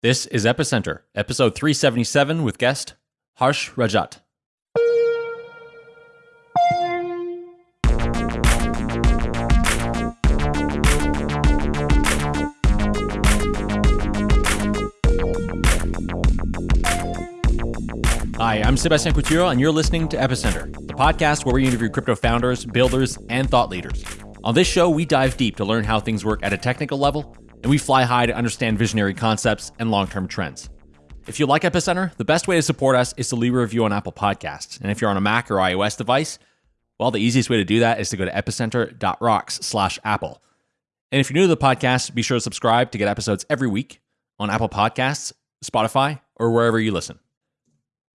This is Epicenter, episode 377 with guest Harsh Rajat. Hi, I'm Sebastian Couture, and you're listening to Epicenter, the podcast where we interview crypto founders, builders, and thought leaders. On this show, we dive deep to learn how things work at a technical level, and we fly high to understand visionary concepts and long term trends. If you like Epicenter, the best way to support us is to leave a review on Apple Podcasts. And if you're on a Mac or iOS device, well, the easiest way to do that is to go to epicenter.rocks slash Apple. And if you're new to the podcast, be sure to subscribe to get episodes every week on Apple Podcasts, Spotify, or wherever you listen.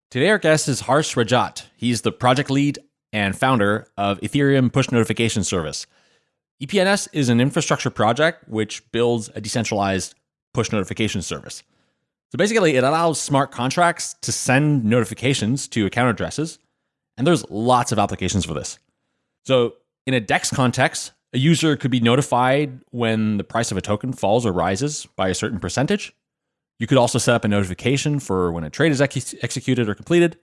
Today, our guest is Harsh Rajat. He's the project lead and founder of Ethereum Push Notification Service. EPNS is an infrastructure project which builds a decentralized push notification service. So basically, it allows smart contracts to send notifications to account addresses, and there's lots of applications for this. So, in a DEX context, a user could be notified when the price of a token falls or rises by a certain percentage. You could also set up a notification for when a trade is ex- executed or completed.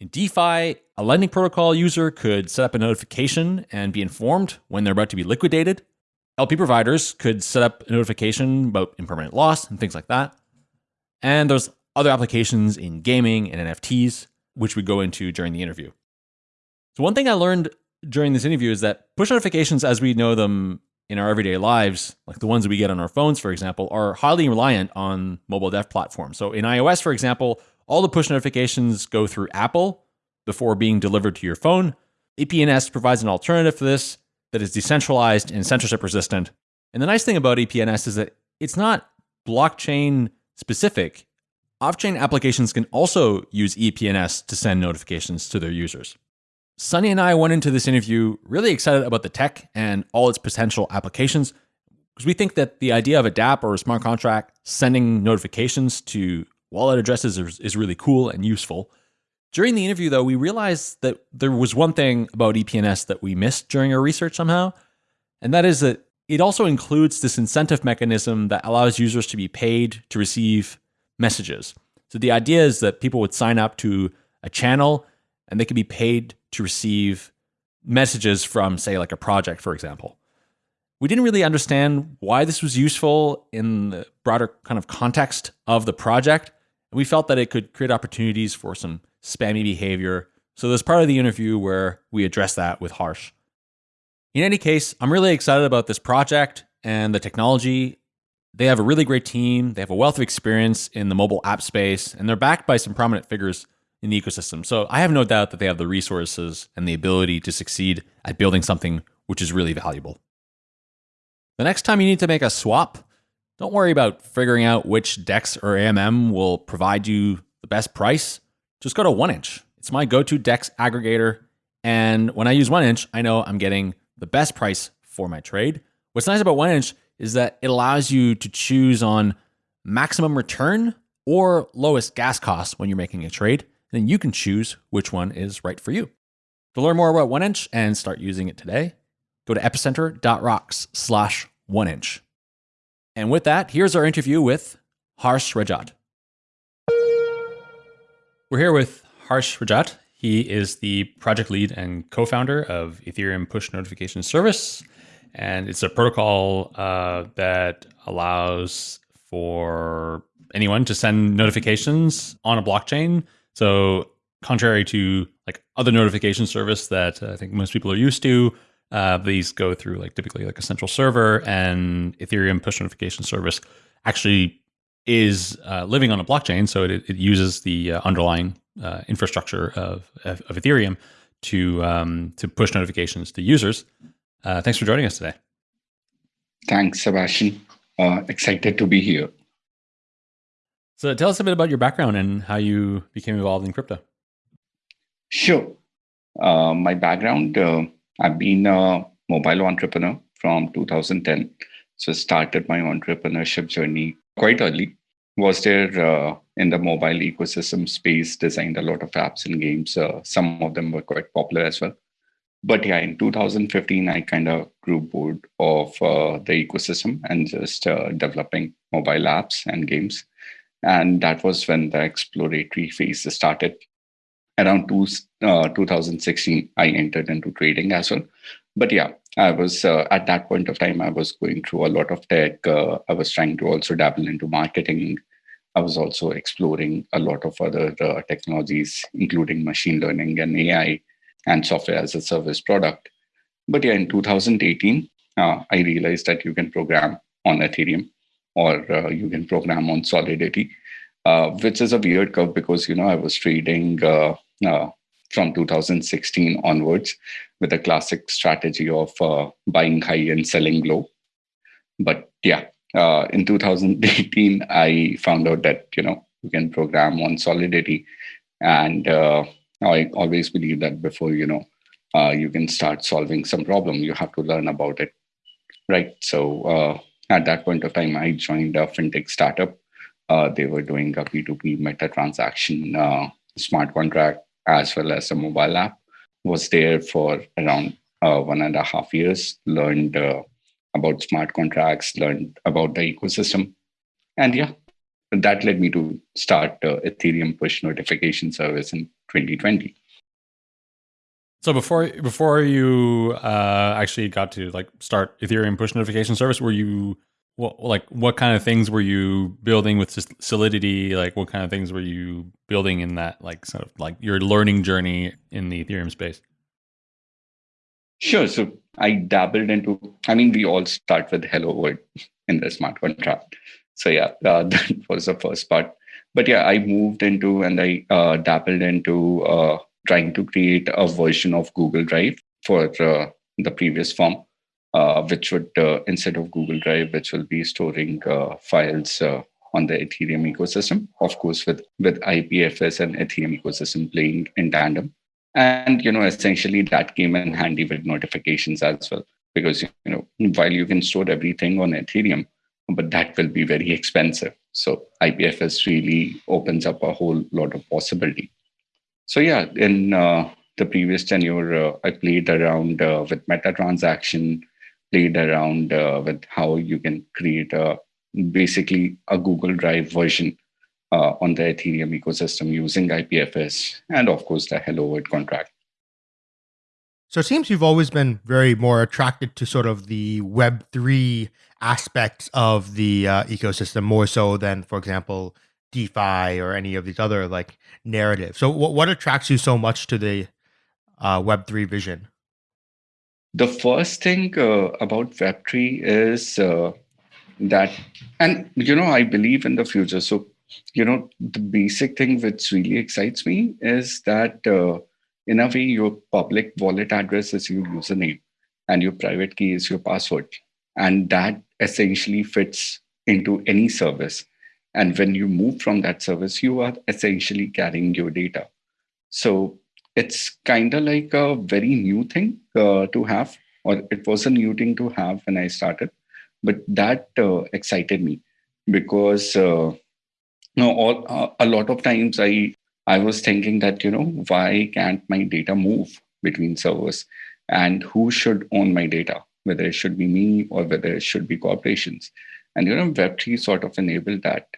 In DeFi, a lending protocol user could set up a notification and be informed when they're about to be liquidated. LP providers could set up a notification about impermanent loss and things like that. And there's other applications in gaming and NFTs, which we go into during the interview. So, one thing I learned during this interview is that push notifications, as we know them in our everyday lives, like the ones that we get on our phones, for example, are highly reliant on mobile dev platforms. So in iOS, for example, all the push notifications go through Apple before being delivered to your phone. EPNS provides an alternative for this that is decentralized and censorship resistant. And the nice thing about EPNS is that it's not blockchain specific. Off chain applications can also use EPNS to send notifications to their users. Sunny and I went into this interview really excited about the tech and all its potential applications because we think that the idea of a dApp or a smart contract sending notifications to wallet addresses is, is really cool and useful. During the interview, though, we realized that there was one thing about EPNS that we missed during our research somehow, and that is that it also includes this incentive mechanism that allows users to be paid to receive messages. So the idea is that people would sign up to a channel and they could be paid to receive messages from, say, like a project, for example. We didn't really understand why this was useful in the broader kind of context of the project. And we felt that it could create opportunities for some spammy behavior. So there's part of the interview where we address that with Harsh. In any case, I'm really excited about this project and the technology. They have a really great team. They have a wealth of experience in the mobile app space, and they're backed by some prominent figures in the ecosystem. So I have no doubt that they have the resources and the ability to succeed at building something which is really valuable. The next time you need to make a swap, don't worry about figuring out which DEX or AMM will provide you the best price. Just go to 1inch. It's my go to DEX aggregator. And when I use 1inch, I know I'm getting the best price for my trade. What's nice about 1inch is that it allows you to choose on maximum return or lowest gas cost when you're making a trade then you can choose which one is right for you. To learn more about 1inch and start using it today, go to epicenter.rocks slash 1inch. And with that, here's our interview with Harsh Rajat. We're here with Harsh Rajat. He is the project lead and co founder of Ethereum Push Notification Service. And it's a protocol uh, that allows for anyone to send notifications on a blockchain so contrary to like other notification service that I think most people are used to, uh, these go through like typically like a central server and Ethereum push notification service actually is uh, living on a blockchain. So it, it uses the uh, underlying uh, infrastructure of, of, of, Ethereum to um, to push notifications to users. Uh, thanks for joining us today. Thanks, Sebastian. Uh, excited to be here. So tell us a bit about your background and how you became involved in crypto. Sure. Uh, my background, uh, I've been a mobile entrepreneur from 2010. So started my entrepreneurship journey quite early. Was there uh, in the mobile ecosystem space, designed a lot of apps and games. Uh, some of them were quite popular as well. But yeah, in 2015, I kind of grew bored of uh, the ecosystem and just uh, developing mobile apps and games And that was when the exploratory phase started. Around two, uh, 2016, I entered into trading as well. But yeah, I was uh, at that point of time, I was going through a lot of tech. Uh, I was trying to also dabble into marketing. I was also exploring a lot of other uh, technologies, including machine learning and AI and software as a service product. But yeah, in 2018, uh, I realized that you can program on Ethereum or uh, you can program on Solidity, uh, which is a weird curve because, you know, I was trading uh, from 2016 onwards with a classic strategy of uh, buying high and selling low. But yeah, in 2018, I found out that, you know, you can program on Solidity. And I always believe that before, you know, uh, you can start solving some problem. You have to learn about it, right? So uh, at that point of time, I joined a fintech startup. Uh, they were doing a P2P meta transaction uh, smart contract as well as a mobile app. Was there for around uh, one and a half years. Learned uh, about smart contracts. Learned about the ecosystem, and yeah, that led me to start Ethereum push notification service in 2020. So before before you uh, actually got to like start Ethereum push notification service, were you what like what kind of things were you building with Solidity? Like what kind of things were you building in that like sort of like your learning journey in the Ethereum space? Sure. So I dabbled into. I mean, we all start with Hello World in the smart contract. So yeah, uh, that was the first part. But yeah, I moved into and I uh, dabbled into uh, trying to create a version of Google Drive for uh, the previous form, which would, uh, instead of Google Drive, which will be storing uh, files uh, on the Ethereum ecosystem, of course, with, with IPFS and Ethereum ecosystem playing in tandem. And, you know, essentially that came in handy with notifications as well, because, you know, while you can store everything on Ethereum, but that will be very expensive. So IPFS really opens up a whole lot of possibility. So yeah, in uh, the previous tenure, uh, I played around uh, with meta transaction, played around uh, with how you can create a basically a Google Drive version uh, on the Ethereum ecosystem using IPFS and of course the Hello World contract. So it seems you've always been very more attracted to sort of the Web3 aspects of the uh, ecosystem more so than, for example, DeFi or any of these other like narratives. So what what attracts you so much to the uh, Web three vision? The first thing uh, about Web three is uh, that, and you know, I believe in the future. So you know, the basic thing which really excites me is that uh, in a way, your public wallet address is your username, and your private key is your password, and that essentially fits into any service and when you move from that service, you are essentially carrying your data. So it's kind of like a very new thing uh, to have, or it was a new thing to have when I started. But that uh, excited me because uh, all, uh, a lot of times I I was thinking that you know why can't my data move between servers, and who should own my data? Whether it should be me or whether it should be corporations. And you know, Web3 sort of enabled that.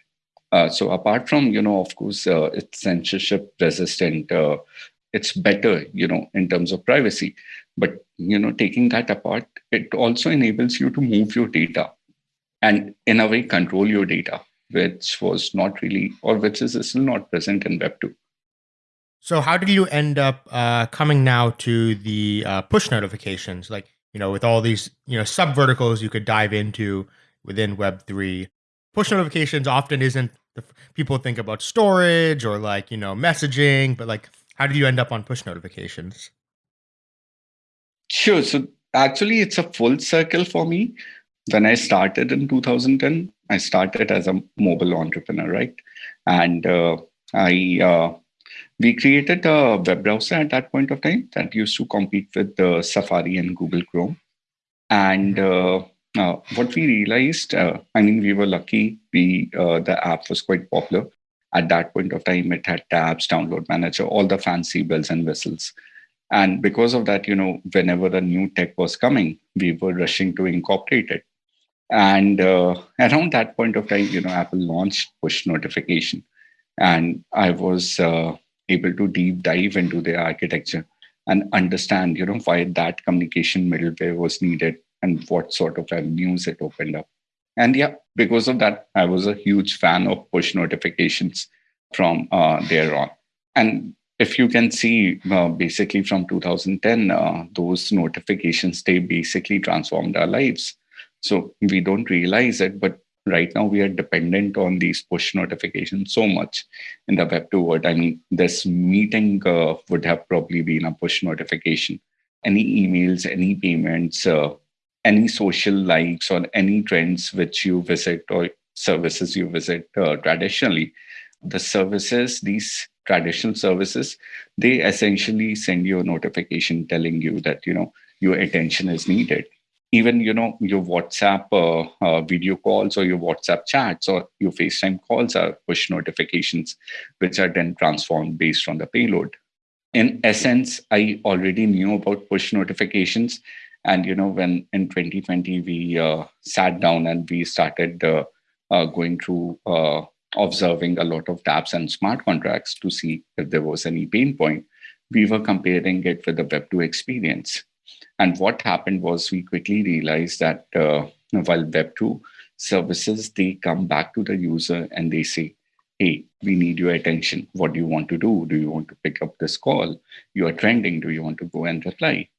Uh, so apart from you know, of course, uh, it's censorship resistant. Uh, it's better, you know, in terms of privacy. But you know, taking that apart, it also enables you to move your data, and in a way, control your data, which was not really, or which is still not present in Web two. So how did you end up uh, coming now to the uh, push notifications? Like you know, with all these you know sub verticals you could dive into within Web three. Push notifications often isn't the, people think about storage or like you know messaging but like how did you end up on push notifications? Sure so actually it's a full circle for me. When i started in 2010 i started as a mobile entrepreneur right? And uh, i uh, we created a web browser at that point of time that used to compete with uh, safari and google chrome. And mm-hmm. uh, uh, what we realized, uh, I mean, we were lucky. We uh, the app was quite popular at that point of time. It had tabs, download manager, all the fancy bells and whistles. And because of that, you know, whenever a new tech was coming, we were rushing to incorporate it. And uh, around that point of time, you know, Apple launched push notification, and I was uh, able to deep dive into their architecture and understand, you know, why that communication middleware was needed and what sort of avenues it opened up. And yeah, because of that, I was a huge fan of push notifications from uh, there on. And if you can see, uh, basically from 2010, uh, those notifications, they basically transformed our lives. So we don't realize it, but right now we are dependent on these push notifications so much in the web 2 world. I mean, this meeting uh, would have probably been a push notification. Any emails, any payments, uh, any social likes or any trends which you visit or services you visit uh, traditionally the services these traditional services they essentially send you a notification telling you that you know your attention is needed. Even you know your whatsapp uh, uh, video calls or your whatsapp chats or your facetime calls are push notifications which are then transformed based on the payload. In essence i already knew about push notifications and you know, when in 2020 we uh, sat down and we started uh, uh, going through uh, observing a lot of dApps and smart contracts to see if there was any pain point, we were comparing it with the Web2 experience. And what happened was we quickly realized that uh, while Web2 services, they come back to the user and they say, hey, we need your attention. What do you want to do? Do you want to pick up this call? You are trending. Do you want to go and reply?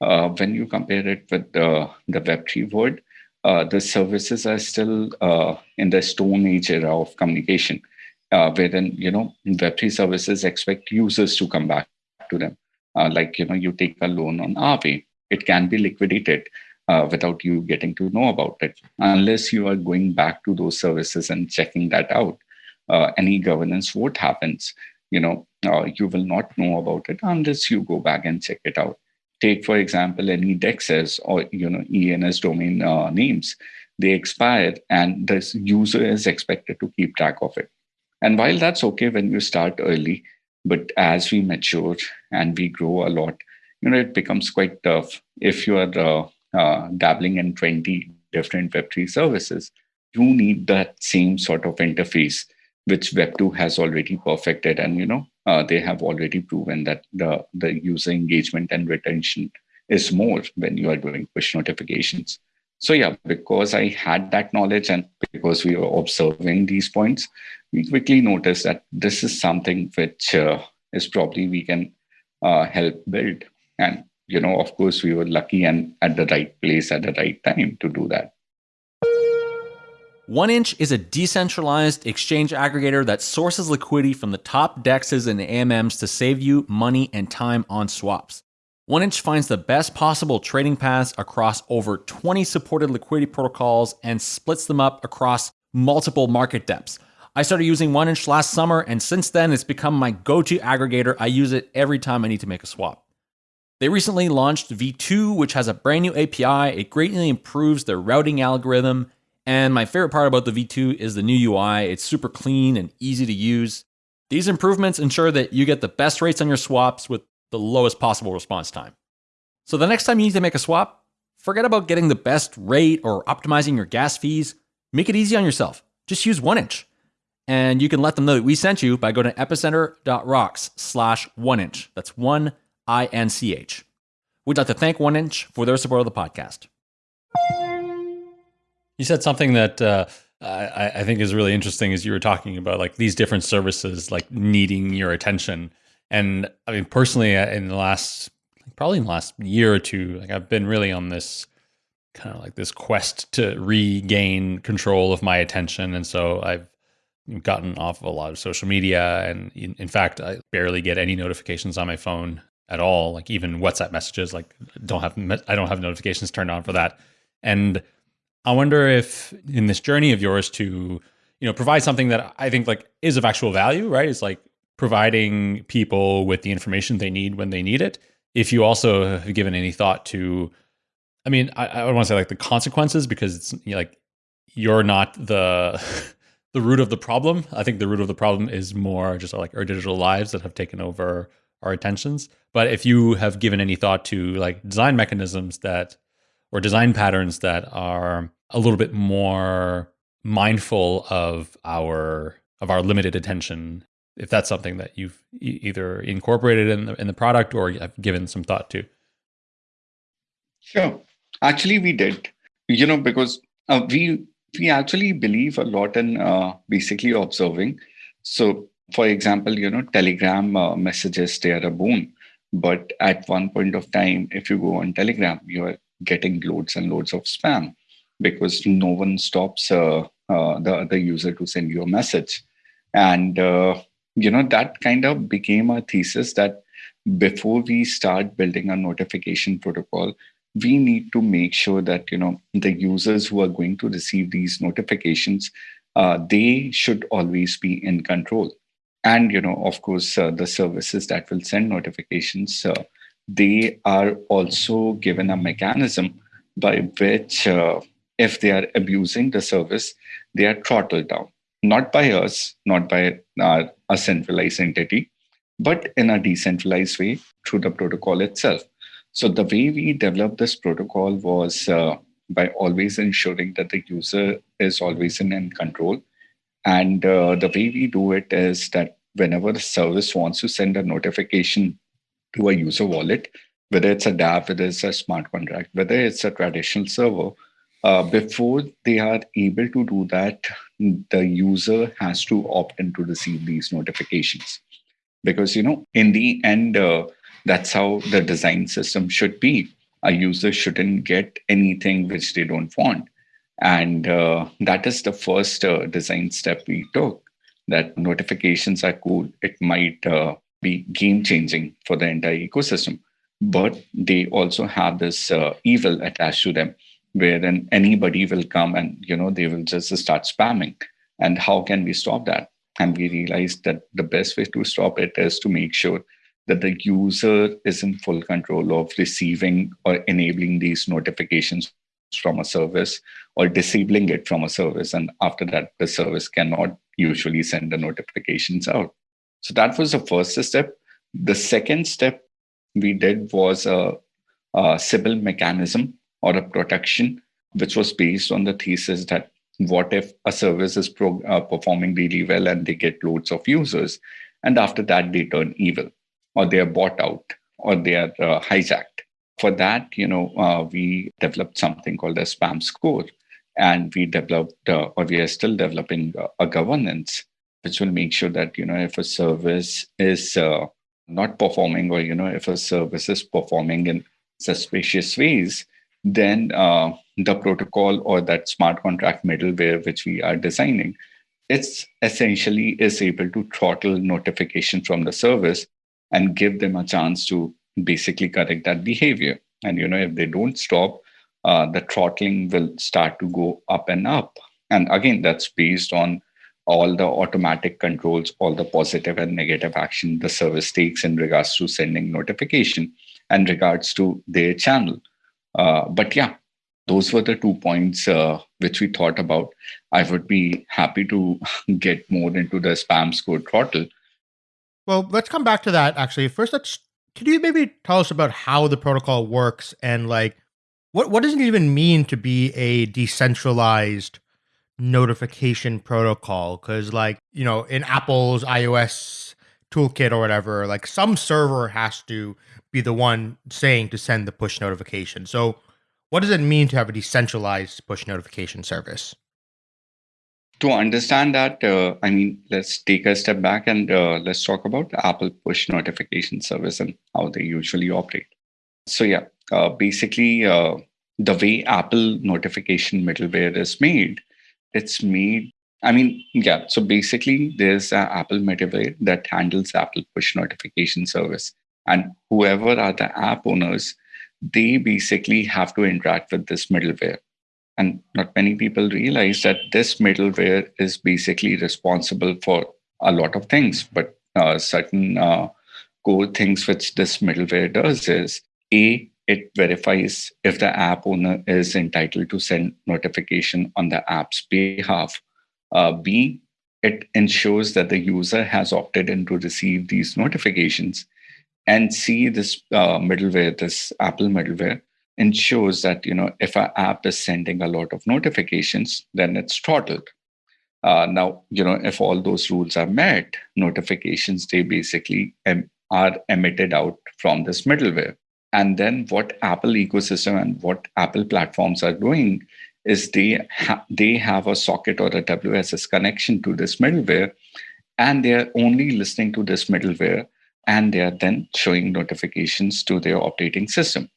Uh, when you compare it with the, the Web3 world, uh, the services are still uh, in the Stone Age era of communication, uh, wherein you know Web3 services expect users to come back to them. Uh, like you know, you take a loan on Aave, it can be liquidated uh, without you getting to know about it, unless you are going back to those services and checking that out. any governance vote happens, you know, you will not know about it unless you go back and check it out take for example any dexes or you know ens domain uh, names. They expire and the user is expected to keep track of it. And while that's okay when you start early but as we mature and we grow a lot you know it becomes quite tough. If you are uh, uh, dabbling in 20 different web3 services you need that same sort of interface which web2 has already perfected and you know uh, they have already proven that the, the user engagement and retention is more when you are doing push notifications. So yeah, because I had that knowledge and because we were observing these points, we quickly noticed that this is something which uh, is probably we can uh, help build. And you know, of course, we were lucky and at the right place at the right time to do that. 1inch is a decentralized exchange aggregator that sources liquidity from the top dexes and AMMs to save you money and time on swaps. 1inch finds the best possible trading paths across over 20 supported liquidity protocols and splits them up across multiple market depths. I started using 1inch last summer, and since then, it's become my go to aggregator. I use it every time I need to make a swap. They recently launched V2, which has a brand new API. It greatly improves their routing algorithm and my favorite part about the V2 is the new UI. It's super clean and easy to use. These improvements ensure that you get the best rates on your swaps with the lowest possible response time. So the next time you need to make a swap, forget about getting the best rate or optimizing your gas fees. Make it easy on yourself. Just use 1inch. And you can let them know that we sent you by going to epicenter.rocks slash 1inch. That's 1 I N C H. We'd like to thank 1inch for their support of the podcast. You said something that uh, I, I, think is really interesting as you were talking about like these different services like needing your attention. And I mean, personally, uh, in the last probably in the last year or two, like I've been really on this kind of like this quest to regain control of my attention, and so I've gotten off of a lot of social media, and in, in fact, I barely get any notifications on my phone at all. Like even WhatsApp messages, like don't have I don't have notifications turned on for that, and I wonder if in this journey of yours to, you know, provide something that I think like is of actual value, right? It's like providing people with the information they need when they need it. If you also have given any thought to, I mean, I, I want to say like the consequences because it's you know, like you're not the the root of the problem. I think the root of the problem is more just like our digital lives that have taken over our attentions. But if you have given any thought to like design mechanisms that or design patterns that are a little bit more mindful of our of our limited attention if that's something that you've e- either incorporated in the in the product or have given some thought to. Sure. Actually we did. You know because uh, we we actually believe a lot in uh, basically observing. So for example you know telegram uh, messages they are a boon. But at one point of time if you go on telegram you are getting loads and loads of spam because no one stops uh, uh, the other user to send you a message. And uh, you know that kind of became a thesis that before we start building a notification protocol we need to make sure that you know the users who are going to receive these notifications uh, they should always be in control. And you know of course uh, the services that will send notifications uh, they are also given a mechanism by which if they are abusing the service they are throttled down not by us not by our, a centralized entity but in a decentralized way through the protocol itself so the way we developed this protocol was uh, by always ensuring that the user is always in, control. And uh, the way we do it is that whenever the service wants to send a notification to a user wallet, whether it's a dApp, whether it's a smart contract, whether it's a traditional server, uh, before they are able to do that, the user has to opt in to receive these notifications. Because, you know, in the end, uh, that's how the design system should be. A user shouldn't get anything which they don't want. And uh, that is the first uh, design step we took that notifications are cool. It might uh, be game changing for the entire ecosystem, but they also have this evil attached to them wherein anybody will come and you know they will just start spamming and how can we stop that and we realized that the best way to stop it is to make sure that the user is in full control of receiving or enabling these notifications from a service or disabling it from a service. And after that, the service cannot usually send the notifications out. So that was the first step. The second step we did was a, a Sybil mechanism or a protection, which was based on the thesis that what if a service is pro, uh, performing really well and they get loads of users, and after that they turn evil or they are bought out or they are uh, hijacked. For that, you know, uh, we developed something called a spam score, and we developed, uh, or we are still developing uh, a governance which will make sure that you know if a service is uh, not performing, or you know if a service is performing in suspicious ways, then uh, the protocol or that smart contract middleware which we are designing it's essentially is able to throttle notification from the service and give them a chance to basically correct that behavior. And you know, if they don't stop, uh, the throttling will start to go up and up. And again, that's based on all the automatic controls, all the positive and negative action the service takes in regards to sending notification and regards to their channel. Uh, but yeah, those were the two points uh, which we thought about. I would be happy to get more into the spam score throttle well, let's come back to that actually. First, let's could you maybe tell us about how the protocol works and like what what does it even mean to be a decentralized notification protocol? Because like you know, in Apple's iOS toolkit or whatever, like some server has to be the one saying to send the push notification. So, what does it mean to have a decentralized push notification service? to understand that, uh, I mean, let's take a step back and uh, let's talk about Apple push notification service and how they usually operate. So, yeah, uh, basically, uh, the way Apple notification middleware is made, it's made. I mean, yeah. So basically, there's an Apple middleware that handles Apple push notification service, and whoever are the app owners, they basically have to interact with this middleware. And not many people realize that this middleware is basically responsible for a lot of things. But uh, certain uh, core things which this middleware does is a it verifies if the app owner is entitled to send notification on the app's behalf. Uh, b it ensures that the user has opted in to receive these notifications and see this uh, middleware this apple middleware ensures that you know if our app is sending a lot of notifications, then it's throttled. Uh, now, you know, if all those rules are met, notifications they basically em- are emitted out from this middleware. And then what Apple ecosystem and what Apple platforms are doing is they ha- they have a socket or a WSS connection to this middleware, and they are only listening to this middleware, and they are then showing notifications to their operating system.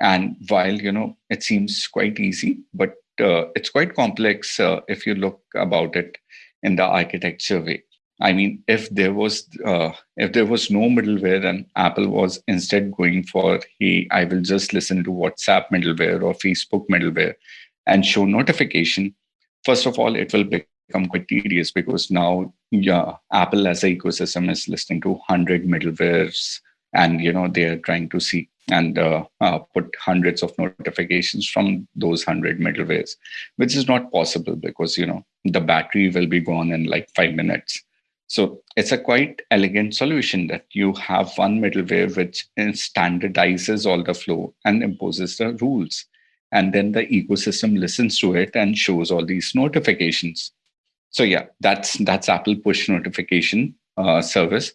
And while you know it seems quite easy, but uh, it's quite complex uh, if you look about it in the architecture way. I mean, if there was uh, if there was no middleware and Apple was instead going for, hey, I will just listen to WhatsApp middleware or Facebook middleware and show notification. First of all, it will become quite tedious because now yeah, Apple as an ecosystem is listening to hundred middlewares, and you know they are trying to see and uh, uh, put hundreds of notifications from those 100 middlewares which is not possible because you know the battery will be gone in like 5 minutes. So it's a quite elegant solution that you have one middleware which standardizes all the flow and imposes the rules. And then the ecosystem listens to it and shows all these notifications so yeah that's that's apple push notification uh, service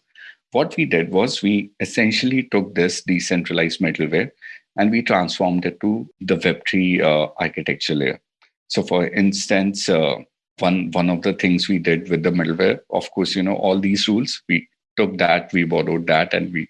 what we did was we essentially took this decentralized middleware and we transformed it to the Web3 uh, architecture layer. So, for instance, uh, one one of the things we did with the middleware, of course, you know, all these rules, we took that, we borrowed that, and we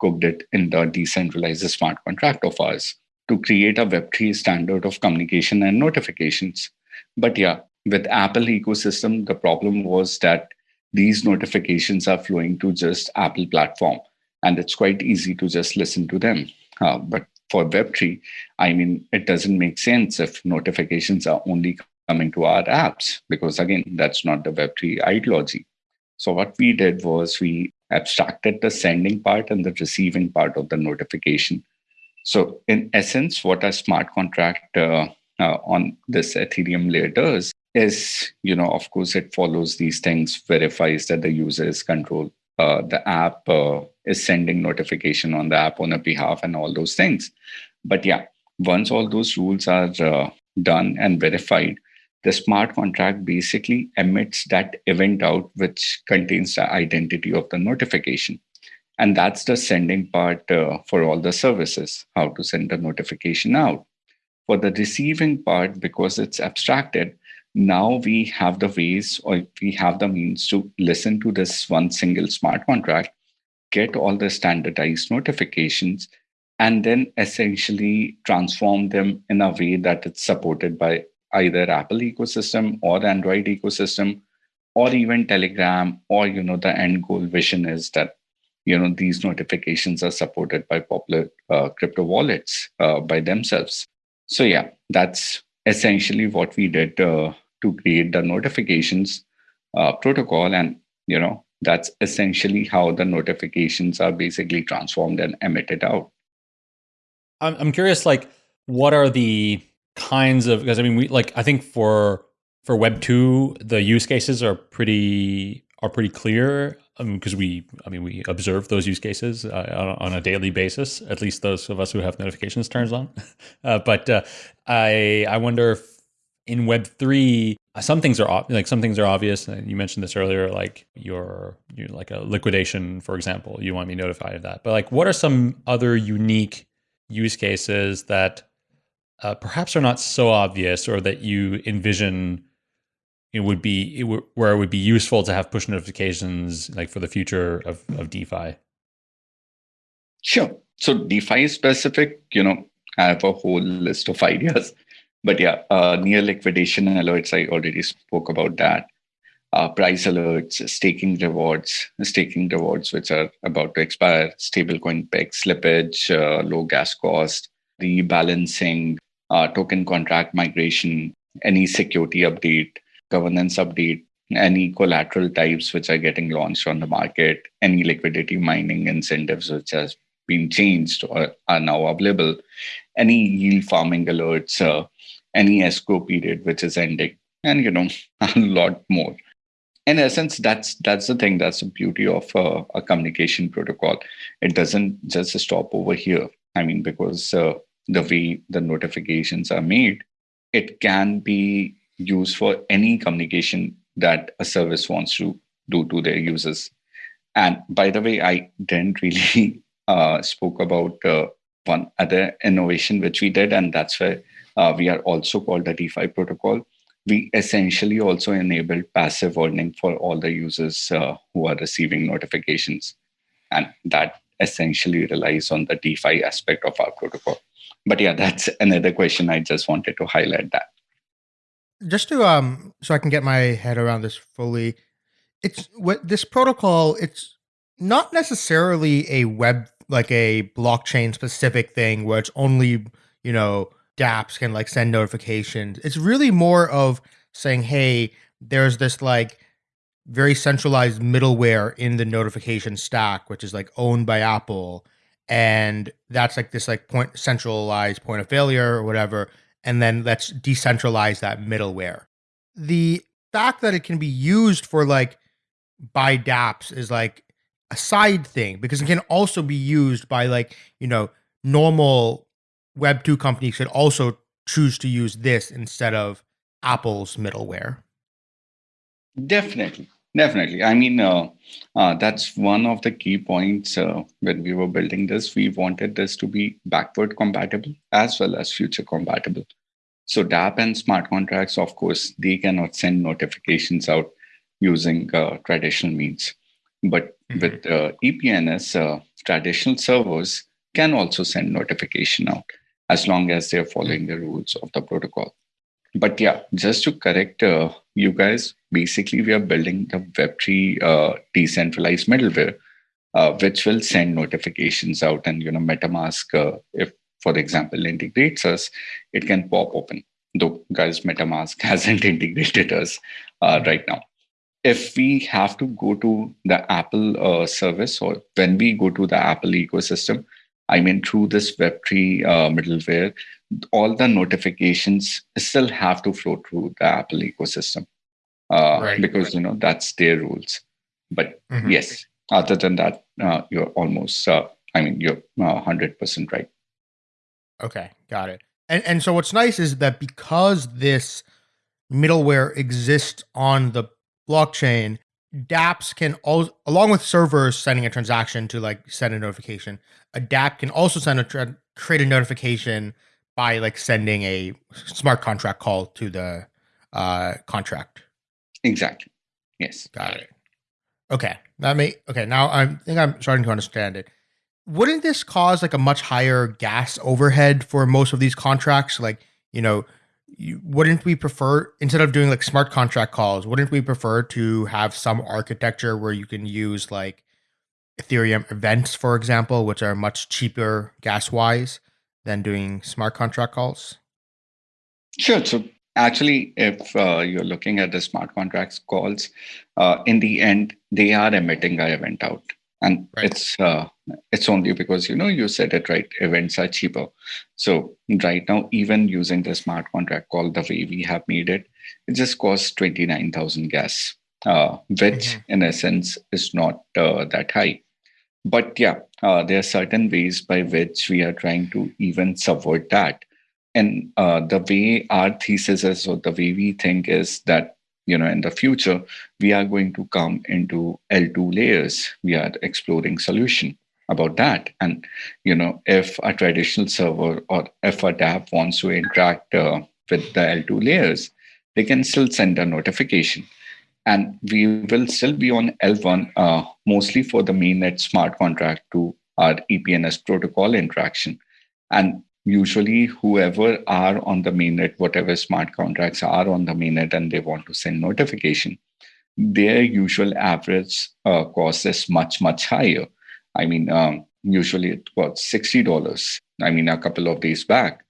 cooked it in the decentralized smart contract of ours to create a Web3 standard of communication and notifications. But yeah, with Apple ecosystem, the problem was that these notifications are flowing to just Apple platform, and it's quite easy to just listen to them. Uh, but for Web3, I mean, it doesn't make sense if notifications are only coming to our apps, because again, that's not the Web3 ideology. So what we did was we abstracted the sending part and the receiving part of the notification. So in essence, what a smart contract uh, uh, on this Ethereum layer does is, you know, of course, it follows these things, verifies that the user is control. Uh, the app uh, is sending notification on the app on a behalf and all those things. But yeah, once all those rules are uh, done and verified, the smart contract basically emits that event out, which contains the identity of the notification. And that's the sending part uh, for all the services, how to send the notification out. For the receiving part, because it's abstracted, now we have the ways or we have the means to listen to this one single smart contract, get all the standardized notifications, and then essentially transform them in a way that it's supported by either Apple ecosystem or Android ecosystem, or even Telegram, or you know, the end goal vision is that you know these notifications are supported by popular uh, crypto wallets uh, by themselves. So yeah, that's essentially what we did uh, to create the notifications uh, protocol, and you know that's essentially how the notifications are basically transformed and emitted out. I'm I'm curious, like, what are the kinds of because I mean we like I think for for Web two the use cases are pretty are pretty clear because um, we, I mean, we observe those use cases uh, on, a daily basis. At least those of us who have notifications turned on. Uh, but uh, I, I wonder if in Web three, some things are like some things are obvious. And you mentioned this earlier, like your, your like a liquidation, for example. You want to be notified of that. But like, what are some other unique use cases that uh, perhaps are not so obvious, or that you envision? it would be it where it would be useful to have push notifications like for the future of, of DeFi? Sure. So DeFi specific, you know, I have a whole list of ideas. But yeah, uh, near liquidation alerts, I already spoke about that. Uh, price alerts, staking rewards, staking rewards which are about to expire, stablecoin peg slippage, uh, low gas cost, rebalancing, uh, token contract migration, any security update, governance update, any collateral types which are getting launched on the market, any liquidity mining incentives which has been changed or are now available, any yield farming alerts, uh, any escrow period which is ending, and you know a lot more. In essence, that's that's the thing. That's the beauty of uh, a communication protocol. It doesn't just stop over here. I mean, because uh, the way the notifications are made, it can be used for any communication that a service wants to do to their users. And by the way, I didn't really uh, spoke about uh, one other innovation which we did, and that's where we are also called the DeFi protocol. We essentially also enable passive earning for all the users uh, who are receiving notifications, and that essentially relies on the DeFi aspect of our protocol. But yeah, that's another question. I just wanted to highlight that. Just to um, so I can get my head around this fully, it's what this protocol. It's not necessarily a web like a blockchain specific thing where it's only you know dApps can like send notifications. It's really more of saying, hey, there's this like very centralized middleware in the notification stack, which is like owned by Apple. And that's like this like point centralized point of failure or whatever. And then let's decentralize that middleware. The fact that it can be used for like by dApps is like a side thing because it can also be used by like, you know, normal Web 2 companies should also choose to use this instead of Apple's middleware. Definitely. Definitely. I mean, uh, uh, that's one of the key points uh, when we were building this. We wanted this to be backward compatible as well as future compatible. So dApp and smart contracts, of course, they cannot send notifications out using uh, traditional means. But mm-hmm. with EPNS, uh, traditional servers can also send notification out as long as they're following the rules of the protocol but yeah, just to correct uh, you guys, basically we are building the Web3 uh, decentralized middleware, uh, which will send notifications out. And you know, MetaMask, uh, if for example integrates us, it can pop open. Though, guys, MetaMask hasn't integrated us uh, right now. If we have to go to the Apple uh, service, or when we go to the Apple ecosystem, I mean, through this Web3 middleware, all the notifications still have to flow through the Apple ecosystem uh, right, because you know that's their rules. But mm-hmm. yes, other than that, uh, you're almost. Uh, I mean, you're uh, hundred percent right. Okay, got it. And and so what's nice is that because this middleware exists on the blockchain, dApps can also, along with servers sending a transaction to like send a notification, a DApp can also send a create a notification by like sending a smart contract call to the uh, contract. Exactly. Yes. Got it. Okay. That may okay. Now I think I'm starting to understand it. Wouldn't this cause like a much higher gas overhead for most of these contracts? Like, you know, wouldn't we prefer instead of doing like smart contract calls, wouldn't we prefer to have some architecture where you can use like Ethereum events, for example, which are much cheaper gas wise? than doing smart contract calls? Sure. So actually, if uh, you're looking at the smart contracts calls, uh, in the end, they are emitting a event out, and right. it's uh, it's only because you know you said it right. Events are cheaper. So right now, even using the smart contract call the way we have made it, it just costs twenty nine thousand gas, uh, which mm-hmm. in essence is not uh, that high but yeah, uh, there are certain ways by which we are trying to even subvert that. And uh, the way our thesis is, or the way we think is that, you know, in the future, we are going to come into L2 layers. We are exploring solution about that. And, you know, if a traditional server or if a dApp wants to interact uh, with the L2 layers, they can still send a notification and we will still be on L1 uh, mostly for the mainnet smart contract to our EPNS protocol interaction. And usually, whoever are on the mainnet, whatever smart contracts are on the mainnet, and they want to send notification, their usual average uh, cost is much, much higher. I mean, um, usually it was $60. I mean, a couple of days back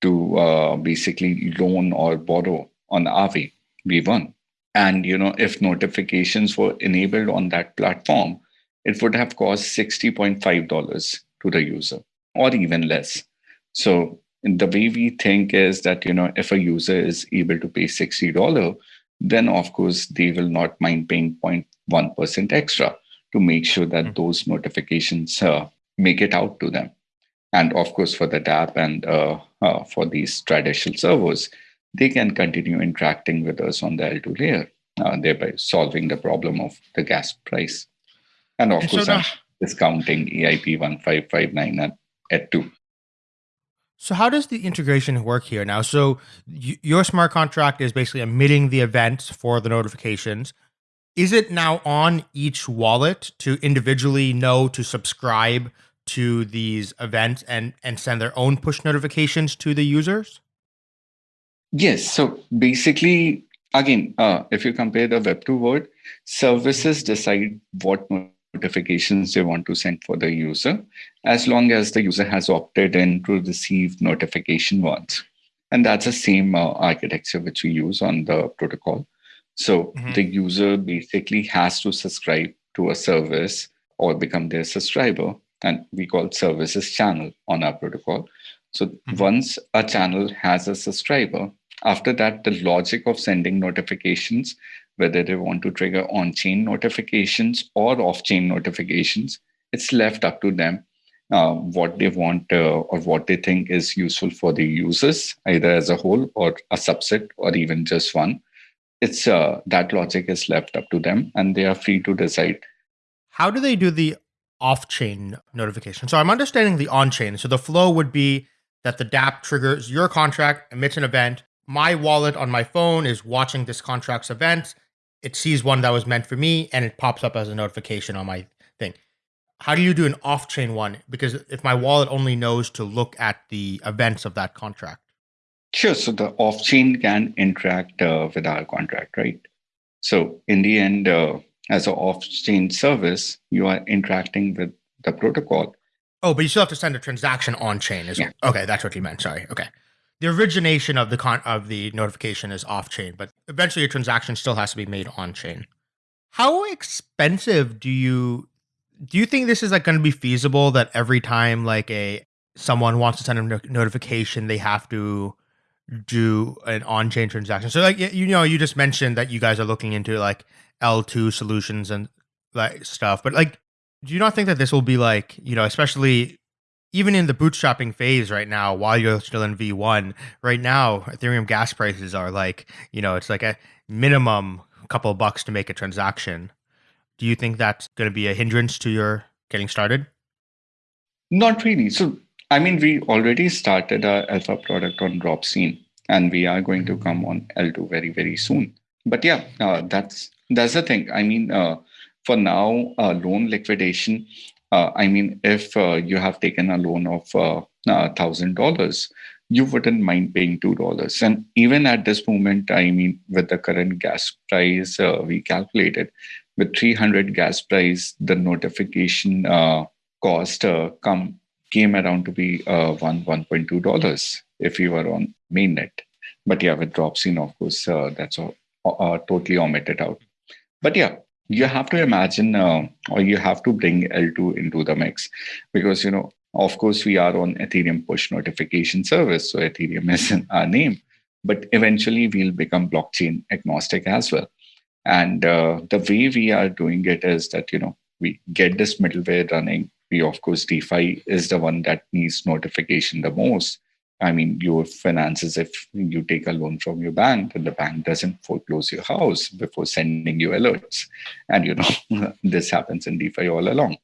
to uh, basically loan or borrow on Aave V1 and you know if notifications were enabled on that platform it would have cost $60.5 to the user or even less so the way we think is that you know if a user is able to pay $60 then of course they will not mind paying 0.1% extra to make sure that mm-hmm. those notifications uh, make it out to them And of course, for the DApp and uh, uh, for these traditional servers, they can continue interacting with us on the L2 layer, uh, thereby solving the problem of the gas price. And of and course, so now, discounting EIP 1559 at, at 2. So how does the integration work here now? So your smart contract is basically emitting the events for the notifications. Is it now on each wallet to individually know to subscribe to these events and and send their own push notifications to the users? Yes. So basically, again, uh, if you compare the Web2 world, services decide what notifications they want to send for the user, as long as the user has opted in to receive notification once. And that's the same uh, architecture which we use on the protocol. So mm-hmm. the user basically has to subscribe to a service or become their subscriber, and we call services channel on our protocol. So mm-hmm. once a channel has a subscriber, after that, the logic of sending notifications whether they want to trigger on-chain notifications or off-chain notifications. It's left up to them uh, what they want uh, or what they think is useful for the users, either as a whole or a subset or even just one. It's uh, that logic is left up to them, and they are free to decide. How do they do the off-chain notification? So I'm understanding the on-chain. So the flow would be that the DApp triggers your contract, emits an event. My wallet on my phone is watching this contract's event it sees one that was meant for me and it pops up as a notification on my thing. How do you do an off chain one? Because if my wallet only knows to look at the events of that contract. Sure. So the off chain can interact uh, with our contract, right? So in the end, uh, as an off chain service, you are interacting with the protocol. Oh, but you still have to send a transaction on chain as yeah. well. Okay, that's what you meant. Sorry. Okay the origination of the con- of the notification is off chain, but eventually a transaction still has to be made on chain. How expensive do you do you think this is like going to be feasible that every time like a someone wants to send a no- notification they have to do an on-chain transaction. So like you know you just mentioned that you guys are looking into like L2 solutions and like stuff, but like do you not think that this will be like, you know, especially even in the bootstrapping phase right now, while you're still in V1, right now, Ethereum gas prices are like, you know, it's like a minimum couple of bucks to make a transaction. Do you think that's going to be a hindrance to your getting started? Not really. So, I mean, we already started our alpha product on Ropsten, and we are going to come on L2 very, very soon. But yeah, uh, that's that's the thing. I mean, uh, for now, uh, loan liquidation uh, I mean, if uh, you have taken a loan of $1,000, uh, you wouldn't mind paying $2. And even at this moment, I mean, with the current gas price, we calculated with 300 gas price, the notification cost come came around to be uh, one one point two dollars if you were on mainnet. But yeah, with Ropsten, of course, uh, that's all, uh, totally omitted out. But yeah, you have to imagine uh, or you have to bring L2 into the mix because, you know, of course, we are on Ethereum push notification service. So Ethereum is in our name, but eventually we'll become blockchain agnostic as well. And uh, the way we are doing it is that, you know, we get this middleware running. We, of course, DeFi is the one that needs notification the most. I mean, your finances, if you take a loan from your bank and the bank doesn't foreclose your house before sending you alerts. And, you know, this happens in DeFi all along.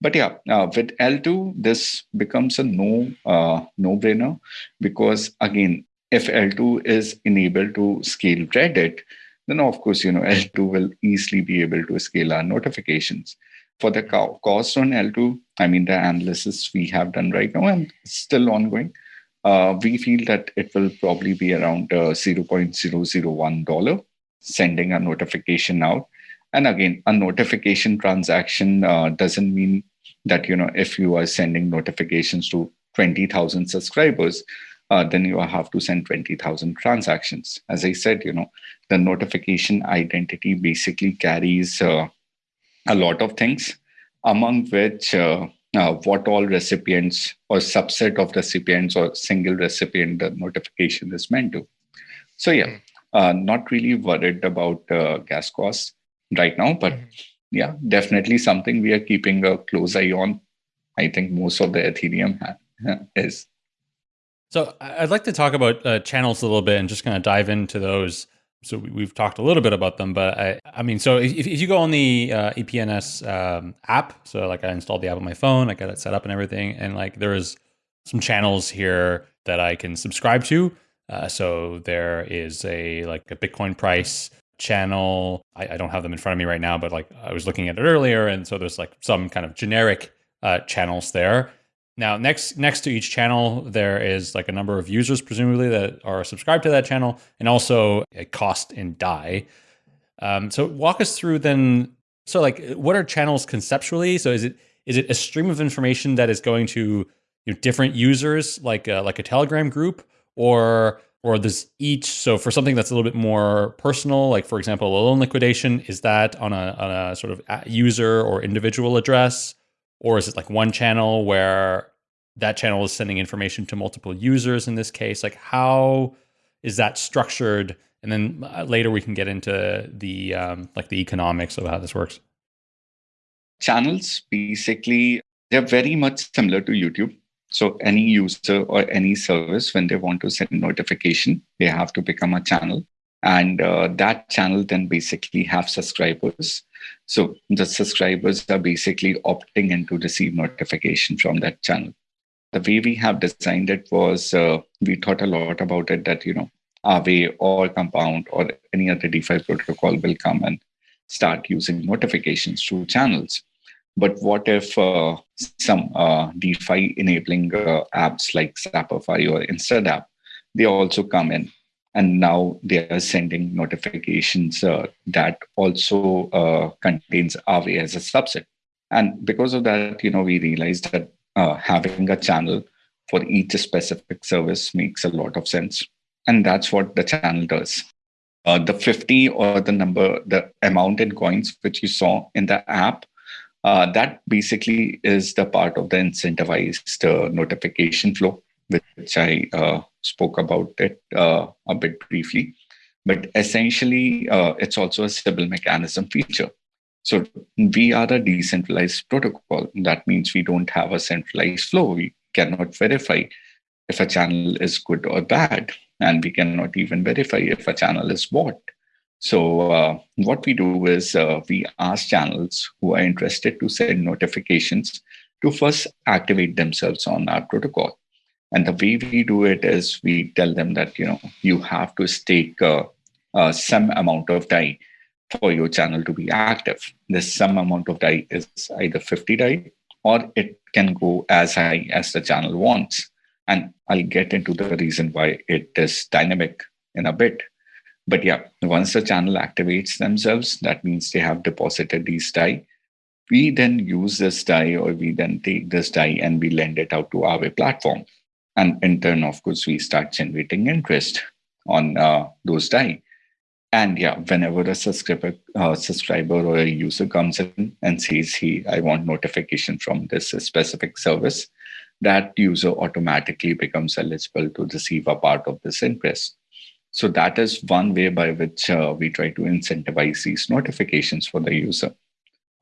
But yeah, uh, with L2, this becomes a no uh, no brainer because again, if L2 is enabled to scale Reddit, then of course, you know, L2 will easily be able to scale our notifications. For the cost on L2, I mean, the analysis we have done right now and still ongoing, uh, we feel that it will probably be around uh, $0.001 sending a notification out. And again, a notification transaction uh, doesn't mean that, you know, if you are sending notifications to 20,000 subscribers, uh, then you have to send 20,000 transactions. As I said, you know, the notification identity basically carries uh, a lot of things, among which uh, uh, what all recipients or subset of recipients or single recipient the notification is meant to. So yeah, hmm. uh, not really worried about uh, gas costs right now, but mm-hmm. yeah, definitely something we are keeping a close eye on. I think most of the Ethereum is. So I'd like to talk about uh, channels a little bit and just kind of dive into those. So we, have talked a little bit about them, but I, I mean, so if, if you go on the uh, EPNS um, app, so like I installed the app on my phone, I got it set up and everything, and like there is some channels here that I can subscribe to. Uh, so there is a like a Bitcoin price channel. I, I, don't have them in front of me right now, but like I was looking at it earlier, and so there's like some kind of generic uh, channels there. Now, next next to each channel, there is like a number of users, presumably that are subscribed to that channel, and also a cost in Dai. Um, so, walk us through then. So, like, what are channels conceptually? So, is it is it a stream of information that is going to you know, different users, like a, like a Telegram group, or or does each so for something that's a little bit more personal, like for example, a loan liquidation, is that on a on a sort of user or individual address? Or is it like one channel where that channel is sending information to multiple users in this case? Like how is that structured? And then uh, later we can get into the um, like the economics of how this works. Channels basically they're very much similar to YouTube. So any user or any service, when they want to send notification, they have to become a channel. And uh, that channel then basically have subscribers so the subscribers are basically opting in to receive notification from that channel. The way we have designed it was uh, we thought a lot about it that, you know, Aave or Compound or any other DeFi protocol will come and start using notifications through channels. But what if uh, some uh, DeFi enabling uh, apps like Zapify or InstaDApp, they also come in and now they are sending notifications uh, that also uh, contains Aave as a subset. And because of that, you know, we realized that uh, having a channel for each specific service makes a lot of sense. And that's what the channel does. Uh, the 50 or the number, the amount in coins which you saw in the app, uh, that basically is the part of the incentivized uh, notification flow which I uh, spoke about it uh, a bit briefly. But essentially, uh, it's also a Sybil mechanism feature. So we are a decentralized protocol. That means we don't have a centralized flow. We cannot verify if a channel is good or bad. And we cannot even verify if a channel is bought. So uh, what we do is uh, we ask channels who are interested to send notifications to first activate themselves on our protocol. And the way we do it is we tell them that, you know, you have to stake uh, uh, some amount of DAI for your channel to be active. This some amount of DAI is either 50 DAI or it can go as high as the channel wants. And I'll get into the reason why it is dynamic in a bit. But yeah, once the channel activates themselves, that means they have deposited these DAI. We then use this DAI or we then take this DAI and we lend it out to our platform. And in turn, of course, we start generating interest on uh, those DAI. And yeah, whenever a subscriber, uh, subscriber or a user comes in and says, hey, I want notification from this specific service, that user automatically becomes eligible to receive a part of this interest. So that is one way by which uh, we try to incentivize these notifications for the user.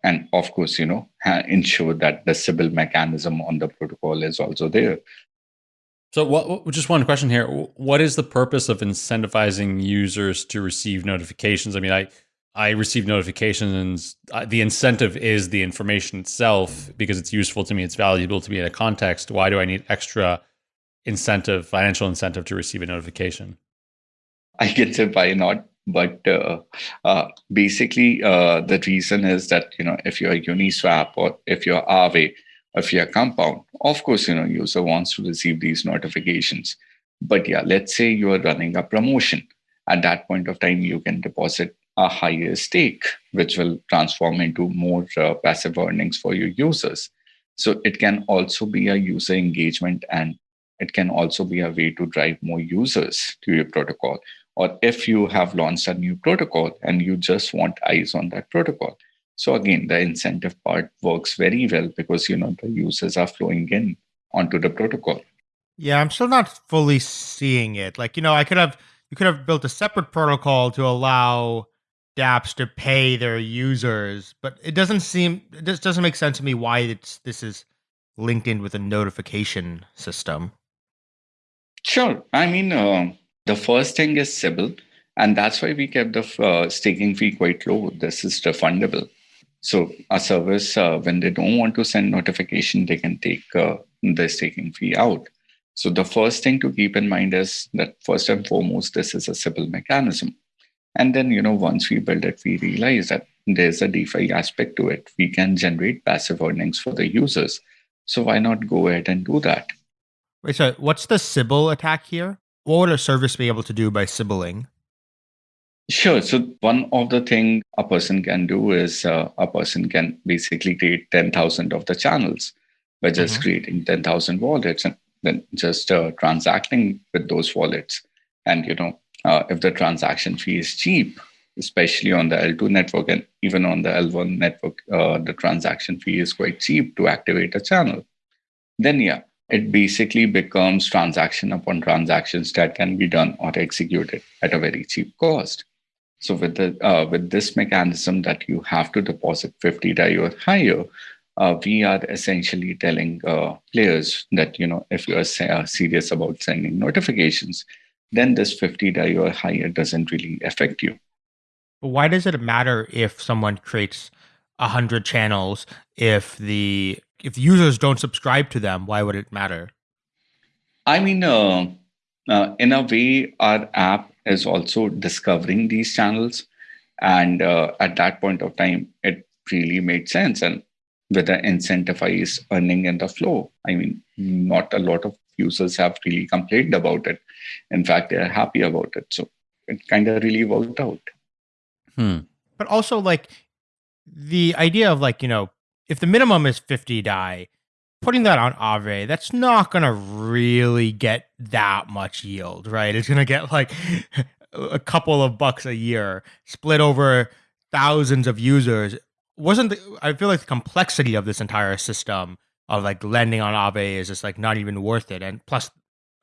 And of course, you know, ensure that the Sybil mechanism on the protocol is also there so, what, just one question here: What is the purpose of incentivizing users to receive notifications? I mean, I I receive notifications, and the incentive is the information itself because it's useful to me, it's valuable to me in a context. Why do I need extra incentive, financial incentive, to receive a notification? I can say why not, but uh, uh, basically, uh, the reason is that you know if you're a Uniswap or if you're Aave, a fiat compound. Of course, you know, user wants to receive these notifications. But yeah, let's say you are running a promotion. At that point of time, you can deposit a higher stake, which will transform into more uh, passive earnings for your users. So it can also be a user engagement and it can also be a way to drive more users to your protocol. Or if you have launched a new protocol and you just want eyes on that protocol, so again, the incentive part works very well because you know the users are flowing in onto the protocol. Yeah, I'm still not fully seeing it. Like, you know, I could have you could have built a separate protocol to allow dApps to pay their users, but it doesn't seem it just doesn't make sense to me why it's this is linked in with a notification system? Sure. I mean, uh, the first thing is Sybil, and that's why we kept the uh, staking fee quite low. This is refundable. So a service, uh, when they don't want to send notification, they can take uh, the staking fee out. So the first thing to keep in mind is that first and foremost, this is a Sybil mechanism. And then, you know, once we build it, we realize that there's a DeFi aspect to it. We can generate passive earnings for the users. So why not go ahead and do that? Wait, so what's the Sybil attack here? What would a service be able to do by Sybiling? Sure. So one of the thing a person can do is uh, a person can basically create 10,000 of the channels by just mm-hmm. creating 10,000 wallets and then just uh, transacting with those wallets. And, you know, uh, if the transaction fee is cheap, especially on the L2 network and even on the L1 network, uh, the transaction fee is quite cheap to activate a channel. Then, yeah, it basically becomes transaction upon transactions that can be done or executed at a very cheap cost. So with the uh, with this mechanism that you have to deposit 50 DAI or higher, uh, we are essentially telling uh, players that you know if you are uh, serious about sending notifications, then this 50 DAI or higher doesn't really affect you. Why does it matter if someone creates hundred channels if the if users don't subscribe to them? Why would it matter? I mean, uh, in a way, our app is also discovering these channels, and uh, at that point of time, it really made sense. And with the incentivized earning in the flow, I mean, not a lot of users have really complained about it. In fact, they're happy about it. So it kind of really worked out. Hmm. But also, like the idea of like you know, if the minimum is fifty DAI, putting that on Aave, that's not gonna really get that much yield, right? It's gonna get like a couple of bucks a year split over thousands of users. Wasn't the, I feel like the complexity of this entire system of like lending on Aave is just like not even worth it. And plus,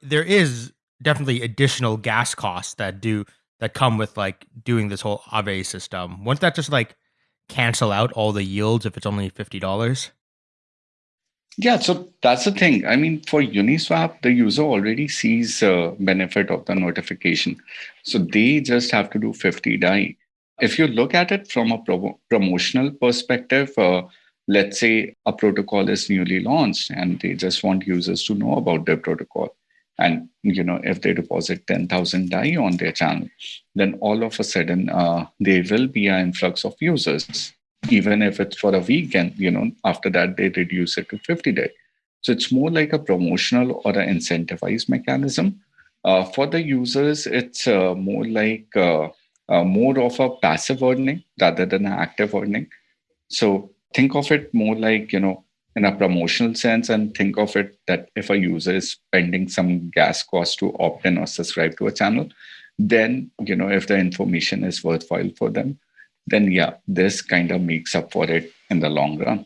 there is definitely additional gas costs that do that come with like doing this whole Aave system. Won't that just like cancel out all the yields if it's only fifty dollars? Yeah, so that's the thing. I mean, for Uniswap, the user already sees uh, benefit of the notification, so they just have to do 50 DAI. If you look at it from a pro- promotional perspective, uh, let's say a protocol is newly launched and they just want users to know about their protocol and you know if they deposit 10000 DAI on their channel then all of a sudden uh, there will be an influx of users even if it's for a week and you know after that they reduce it to 50 DAI. So it's more like a promotional or an incentivized mechanism. Uh, for the users it's uh, more like uh, uh, more of a passive earning rather than an active earning. So think of it more like you know in a promotional sense and think of it that if a user is spending some gas cost to opt in or subscribe to a channel then you know if the information is worthwhile for them then yeah this kind of makes up for it in the long run.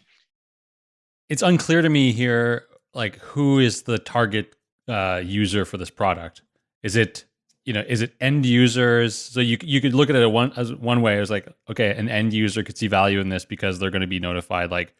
It's unclear to me here like who is the target uh, user for this product. Is it you know is it end users? So you you could look at it one as one way. As like okay an end user could see value in this because they're going to be notified like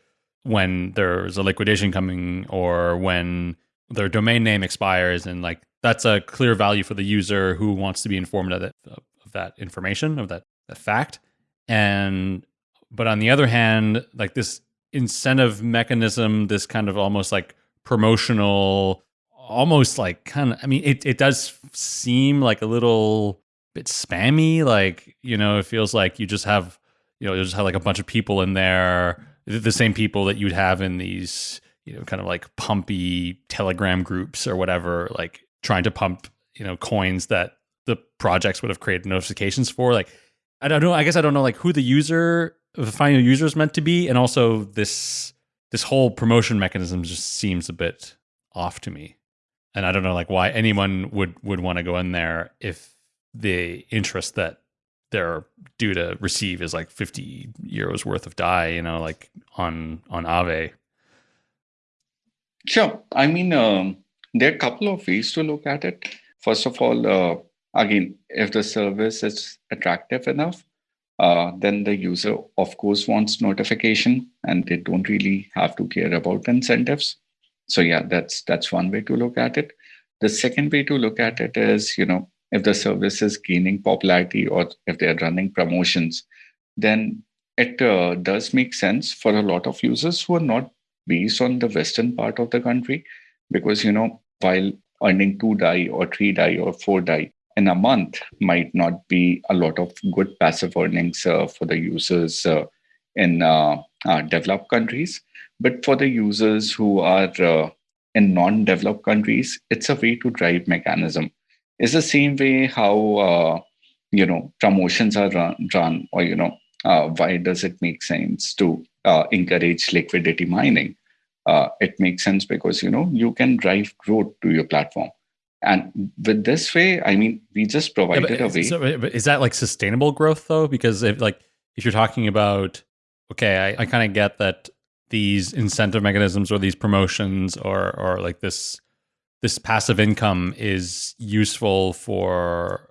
when there's a liquidation coming or when their domain name expires. And like that's a clear value for the user who wants to be informed of that of that information of that, that fact and but on the other hand like this incentive mechanism this kind of almost like promotional almost like kind of i mean it, it does seem like a little bit spammy like you know it feels like you just have you know you just have like a bunch of people in there the same people that you'd have in these you know kind of like pumpy telegram groups or whatever like trying to pump you know coins that the projects would have created notifications for like i don't know i guess i don't know like who the user the final user is meant to be and also this this whole promotion mechanism just seems a bit off to me and i don't know like why anyone would would want to go in there if the interest that they're due to receive is like 50 euros worth of DAI, you know, like on on Aave Sure. I mean, um, there are a couple of ways to look at it. First of all, uh, again, if the service is attractive enough, uh, then the user, of course, wants notification and they don't really have to care about incentives. so yeah that's that's one way to look at it the second way to look at it is you know if the service is gaining popularity or if they're running promotions then it uh, does make sense for a lot of users who are not based on the western part of the country because you know while earning two DAI or three DAI or four DAI in a month might not be a lot of good passive earnings uh, for the users uh, in uh, uh developed countries. But for the users who are uh, in non-developed countries it's a way to drive mechanism. It's the same way how uh, you know promotions are run, run or you know why does it make sense to encourage liquidity mining? It makes sense because you know you can drive growth to your platform and with this way i mean we just provided yeah, a way. so, is that like sustainable growth though? Because if like if you're talking about okay i, I kind of get that these incentive mechanisms or these promotions or or like this this passive income is useful for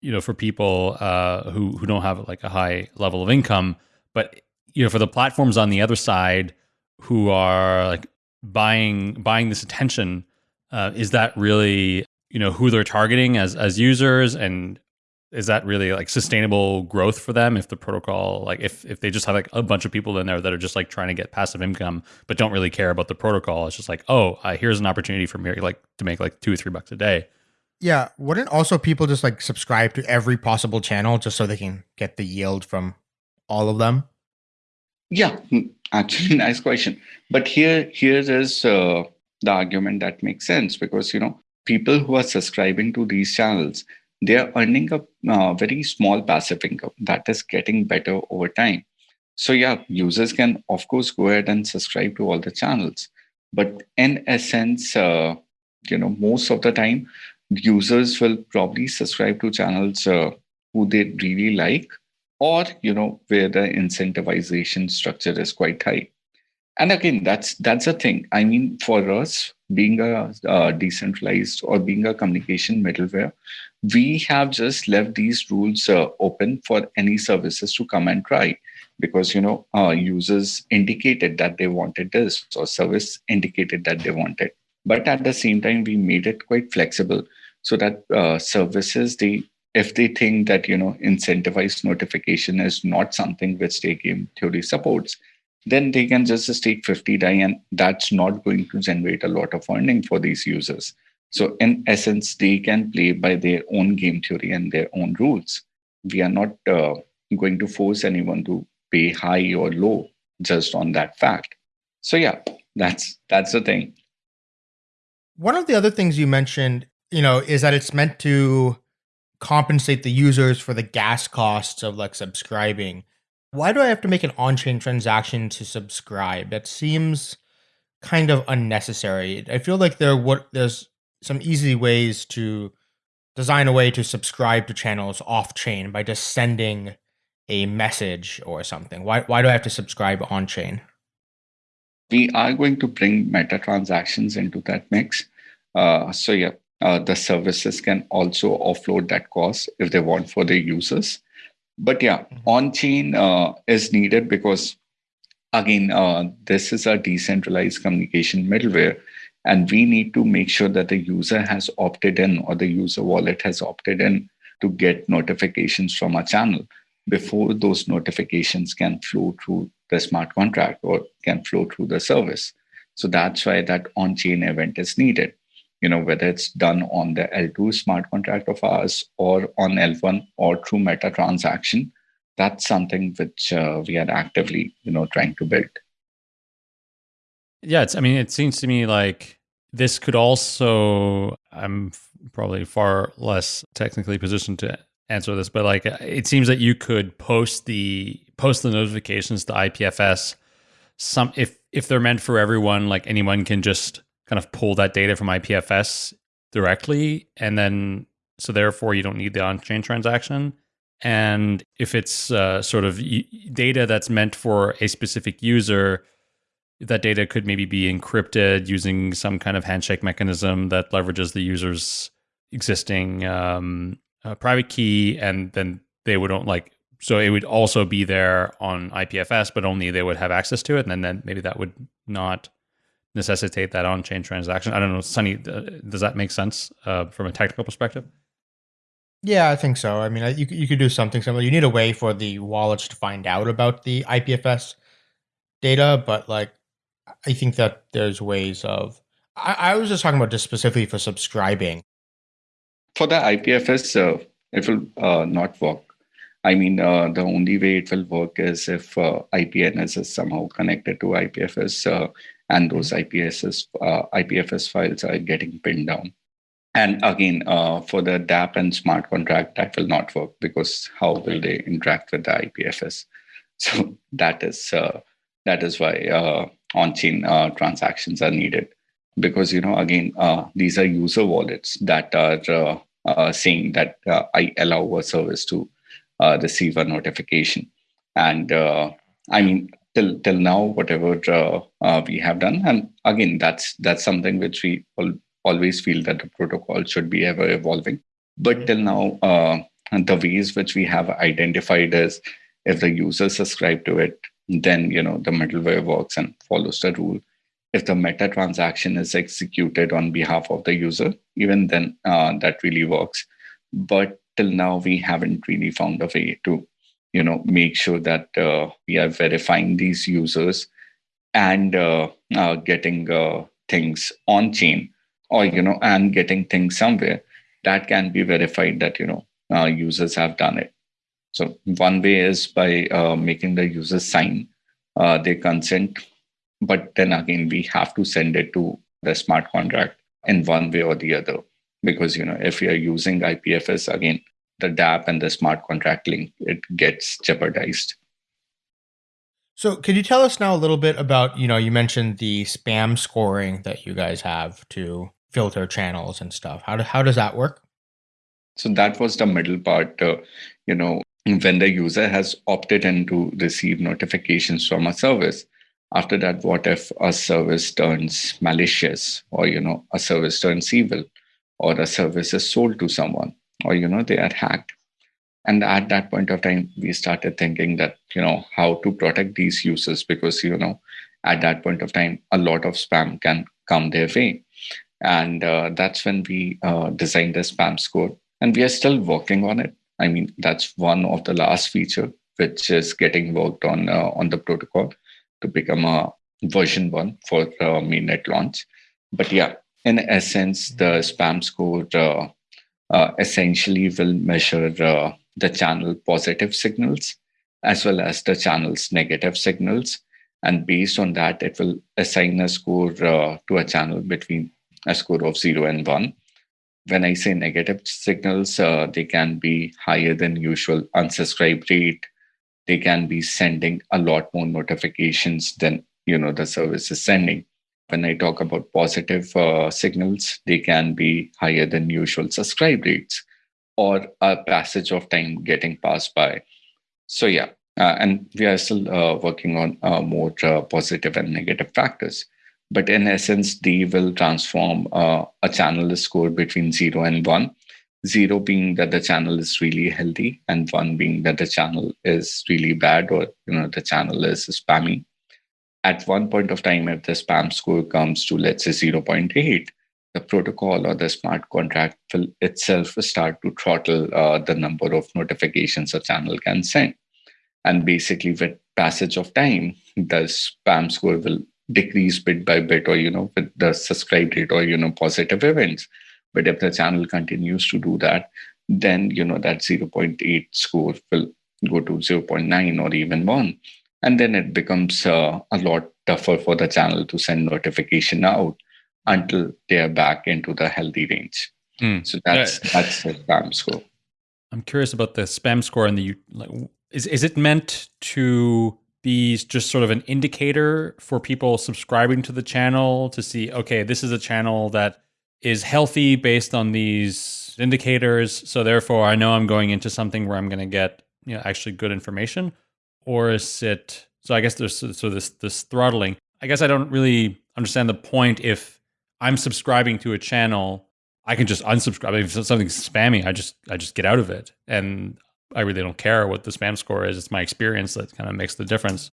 you know for people uh, who who don't have like a high level of income but you know for the platforms on the other side who are like buying buying this attention uh, is that really you know who they're targeting as as users and is that really like sustainable growth for them if the protocol like if if they just have like a bunch of people in there that are just like trying to get passive income but don't really care about the protocol? It's just like oh uh, here's an opportunity for me like to make like two or three bucks a day. Yeah. Wouldn't also people just like subscribe to every possible channel just so they can get the yield from all of them? Yeah. Hmm, actually nice question. But here here is uh, the argument that makes sense because you know people who are subscribing to these channels they are earning a uh, very small passive income that is getting better over time. So yeah users can of course go ahead and subscribe to all the channels. But in essence uh, you know most of the time users will probably subscribe to channels uh, who they really like or you know where the incentivization structure is quite high and again that's that's a thing. I mean for us being a, a decentralized or being a communication middleware we have just left these rules uh, open for any services to come and try. Because you know uh, users indicated that they wanted this or service indicated that they wanted. But at the same time we made it quite flexible so that uh, services they if they think that you know incentivized notification is not something which their game theory supports then they can just stake 50 DAI and that's not going to generate a lot of earning for these users. So in essence they can play by their own game theory and their own rules. We are not uh, going to force anyone to pay high or low just on that fact. So yeah that's that's the thing. One of the other things you mentioned you know is that it's meant to compensate the users for the gas costs of like subscribing. Why do I have to make an on-chain transaction to subscribe? That seems kind of unnecessary. I feel like there what there's some easy ways to design a way to subscribe to channels off chain by just sending a message or something. Why why do I have to subscribe on chain? We are going to bring meta transactions into that mix. Uh, so yeah, uh, the services can also offload that cost if they want for their users. But yeah, mm-hmm. on chain uh, is needed because, again, uh, this is a decentralized communication middleware. And we need to make sure that the user has opted in or the user wallet has opted in to get notifications from a channel before those notifications can flow through the smart contract or can flow through the service. So that's why that on chain event is needed you know, whether it's done on the L2 smart contract of ours or on L1 or through meta transaction, that's something which uh, we are actively, you know, trying to build. Yeah, it's. I mean, it seems to me like this could also. I'm probably far less technically positioned to answer this, but like it seems that you could post the post the notifications to IPFS. Some if if they're meant for everyone, like anyone can just kind of pull that data from IPFS directly. And then, so therefore, you don't need the on chain transaction. And if it's uh, sort of data that's meant for a specific user, that data could maybe be encrypted using some kind of handshake mechanism that leverages the user's existing um, uh, private key. And then they would not like, so it would also be there on IPFS, but only they would have access to it. And then, then maybe that would not necessitate that on-chain transaction. I don't know, Sunny, uh, does that make sense uh, from a technical perspective? Yeah, I think so. I mean, you you could do something similar. You need a way for the wallets to find out about the IPFS data, but like, I think that there's ways of. I, I was just talking about just specifically for subscribing. For the IPFS, uh, it will uh, not work. I mean, uh, the only way it will work is if uh, IPNS is somehow connected to IPFS, uh, and those IPFS uh, IPFS files are getting pinned down. And again, uh, for the DApp and smart contract, that will not work because how will they interact with the IPFS? So that is uh, that is why uh, on-chain uh, transactions are needed. Because you know, again, uh, these are user wallets that are uh, saying that I allow a service to receive a notification, and I mean, till till now, whatever we have done, and again, that's that's something which we all always feel that the protocol should be ever evolving. But till now, uh, the ways which we have identified is if the user subscribe to it, then you know the middleware works and follows the rule. If the meta transaction is executed on behalf of the user, even then uh, that really works. But till now, we haven't really found a way to, you know, make sure that uh, we are verifying these users and uh, uh, getting things on chain or you know and getting things somewhere that can be verified that you know uh, users have done it. So one way is by uh, making the users sign uh, their consent but then again we have to send it to the smart contract in one way or the other because you know if you are using ipfs again the dApp and the smart contract link it gets jeopardized so, could you tell us now a little bit about, you know, you mentioned the spam scoring that you guys have to filter channels and stuff. How do, how does that work? So that was the middle part. Uh, you know, when the user has opted in to receive notifications from a service, after that, what if a service turns malicious, or you know, a service turns evil, or a service is sold to someone, or you know, they are hacked? and at that point of time we started thinking that you know how to protect these users because you know at that point of time a lot of spam can come their way. And uh, that's when we uh, designed the spam score. And we are still working on it. I mean that's one of the last feature which is getting worked on uh, on the protocol to become a version one for uh, mainnet launch. But yeah in essence the spam score uh, essentially will measure the channel positive signals as well as the channel's negative signals. And based on that, it will assign a score uh, to a channel between a score of zero and one. When I say negative signals, uh, they can be higher than usual unsubscribe rate. They can be sending a lot more notifications than you know the service is sending. When I talk about positive uh, signals, they can be higher than usual subscribe rates or a passage of time getting passed by. So yeah, uh, and we are still uh, working on uh, more uh, positive and negative factors. But in essence, they will transform uh, a channel score between zero and one. Zero being that the channel is really healthy, and one being that the channel is really bad, or you know the channel is spammy. At one point of time, if the spam score comes to let's say 0.8, the protocol or the smart contract will itself start to throttle uh, the number of notifications a channel can send. And basically, with passage of time, the spam score will decrease bit by bit, or you know, with the subscribe rate or you know, positive events. But if the channel continues to do that, then you know that 0.8 score will go to 0.9 or even one, and then it becomes uh, a lot tougher for the channel to send notification out until they are back into the healthy range. Mm. So that's yeah. that's the spam score. I'm curious about the spam score and the like, is is it meant to be just sort of an indicator for people subscribing to the channel to see okay this is a channel that is healthy based on these indicators so therefore I know I'm going into something where I'm going to get you know actually good information or is it so I guess there's so this this throttling I guess I don't really understand the point if I'm subscribing to a channel, I can just unsubscribe. If something's spammy, I just I just get out of it, and I really don't care what the spam score is. It's my experience that kind of makes the difference.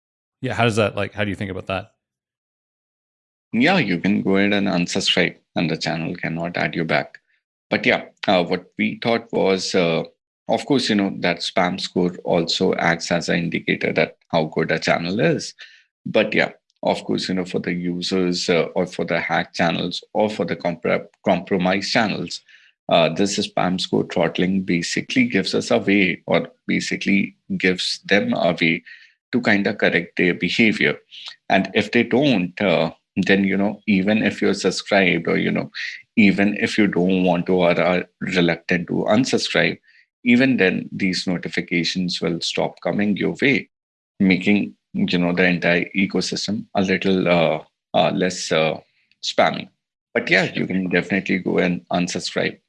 Yeah, how does that like? How do you think about that? yeah, you can go ahead and unsubscribe, and the channel cannot add you back. But yeah, uh, what we thought was, uh, of course, you know that spam score also acts as an indicator that how good a channel is. But yeah, of course, you know, for the users uh, or for the hack channels or for the comp- compromised channels, uh, this spam score throttling basically gives us a way or basically gives them a way to kind of correct their behavior. And if they don't, uh, then, you know, even if you're subscribed or, you know, even if you don't want to or are reluctant to unsubscribe, even then these notifications will stop coming your way, making you know the entire ecosystem a little uh, uh, less uh, spammy. But yeah you can definitely go and unsubscribe.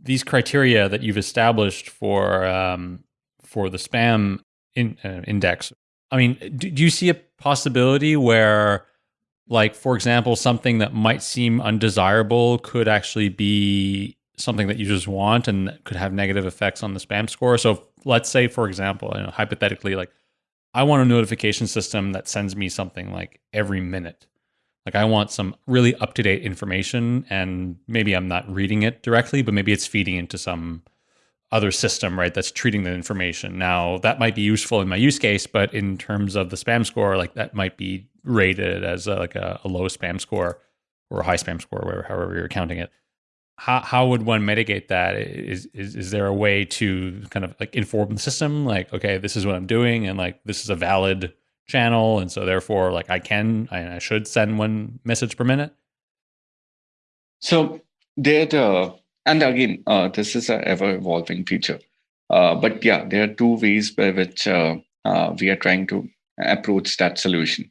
These criteria that you've established for um, for the spam in, uh, index i mean do, do you see a possibility where like for example something that might seem undesirable could actually be something that you just want and could have negative effects on the spam score so let's say for example you know, hypothetically like I want a notification system that sends me something like every minute. Like I want some really up to date information, and maybe I'm not reading it directly, but maybe it's feeding into some other system, right? That's treating the information. Now that might be useful in my use case, but in terms of the spam score, like that might be rated as a, like a, a low spam score or a high spam score, however you're counting it how how would one mitigate that? Is is is there a way to kind of like inform the system, like okay, this is what I'm doing, and like this is a valid channel, and so therefore, like I can I, I should send one message per minute. So there, uh, and again, uh, this is an ever evolving feature. Uh, but yeah, there are two ways by which uh, uh, we are trying to approach that solution.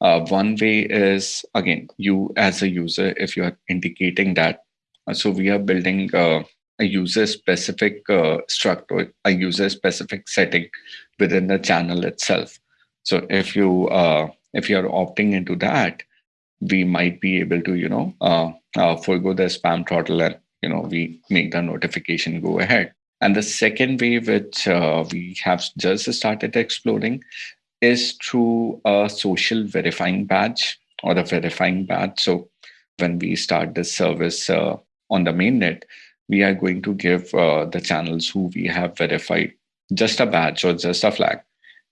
Uh, one way is again, you as a user, if you are indicating that so we are building uh, a user specific uh, struct or a user specific setting within the channel itself. So if you uh, if you are opting into that, we might be able to you know uh, uh, forego the spam throttle and you know we make the notification go ahead. And the second way which we have just started exploring is through a social verifying badge or a verifying badge. So when we start this service, uh, on the mainnet, we are going to give uh, the channels who we have verified just a badge or just a flag.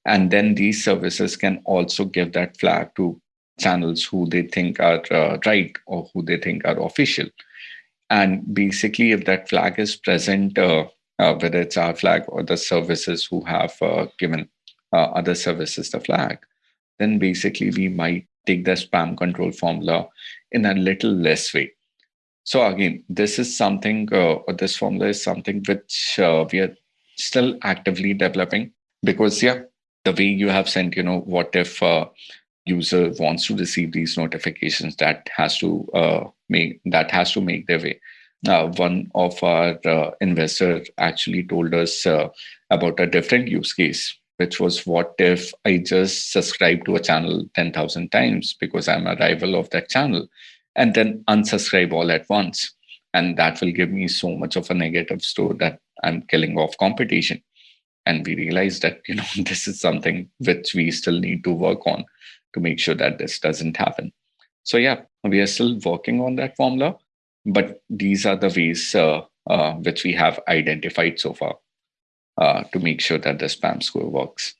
And then these services can also give that flag to channels who they think are uh, right or who they think are official. And basically, if that flag is present, uh, uh whether it's our flag or the services who have uh, given uh, other services the flag, then basically we might take the spam control formula in a little less way so again, this is something, uh, or this formula is something which uh, we are still actively developing because yeah, the way you have sent, you know, what if uh, user wants to receive these notifications, that has to uh, make that has to make their way. Uh, one of our uh, investors actually told us uh, about a different use case, which was what if I just subscribe to a channel 10,000 times because I'm a rival of that channel and then unsubscribe all at once. And that will give me so much of a negative store that I'm killing off competition. And we realized that, you know, this is something which we still need to work on to make sure that this doesn't happen. So yeah, we are still working on that formula, but these are the ways uh, uh, which we have identified so far uh, to make sure that the spam score works.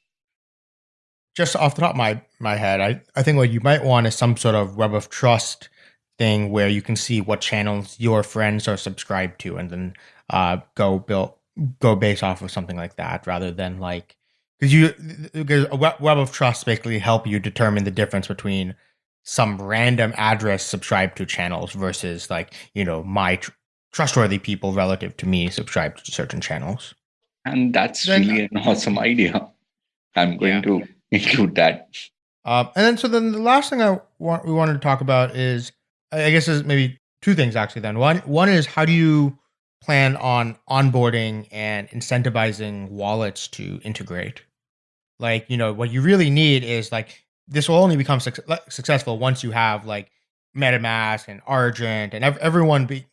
Just off the top of my, my head, I, I think what you might want is some sort of web of trust thing where you can see what channels your friends are subscribed to and then uh, go build go based off of something like that rather than like because you because a web of trust basically help you determine the difference between some random address subscribed to channels versus like you know my tr- trustworthy people relative to me subscribed to certain channels. And that's then, really an awesome idea. I'm going yeah. to include that. Um, and then so then the last thing i want we wanted to talk about is I guess there's maybe two things actually. Then one one is how do you plan on onboarding and incentivizing wallets to integrate? Like you know what you really need is like this will only become su- successful once you have like MetaMask and Argent and ev- everyone be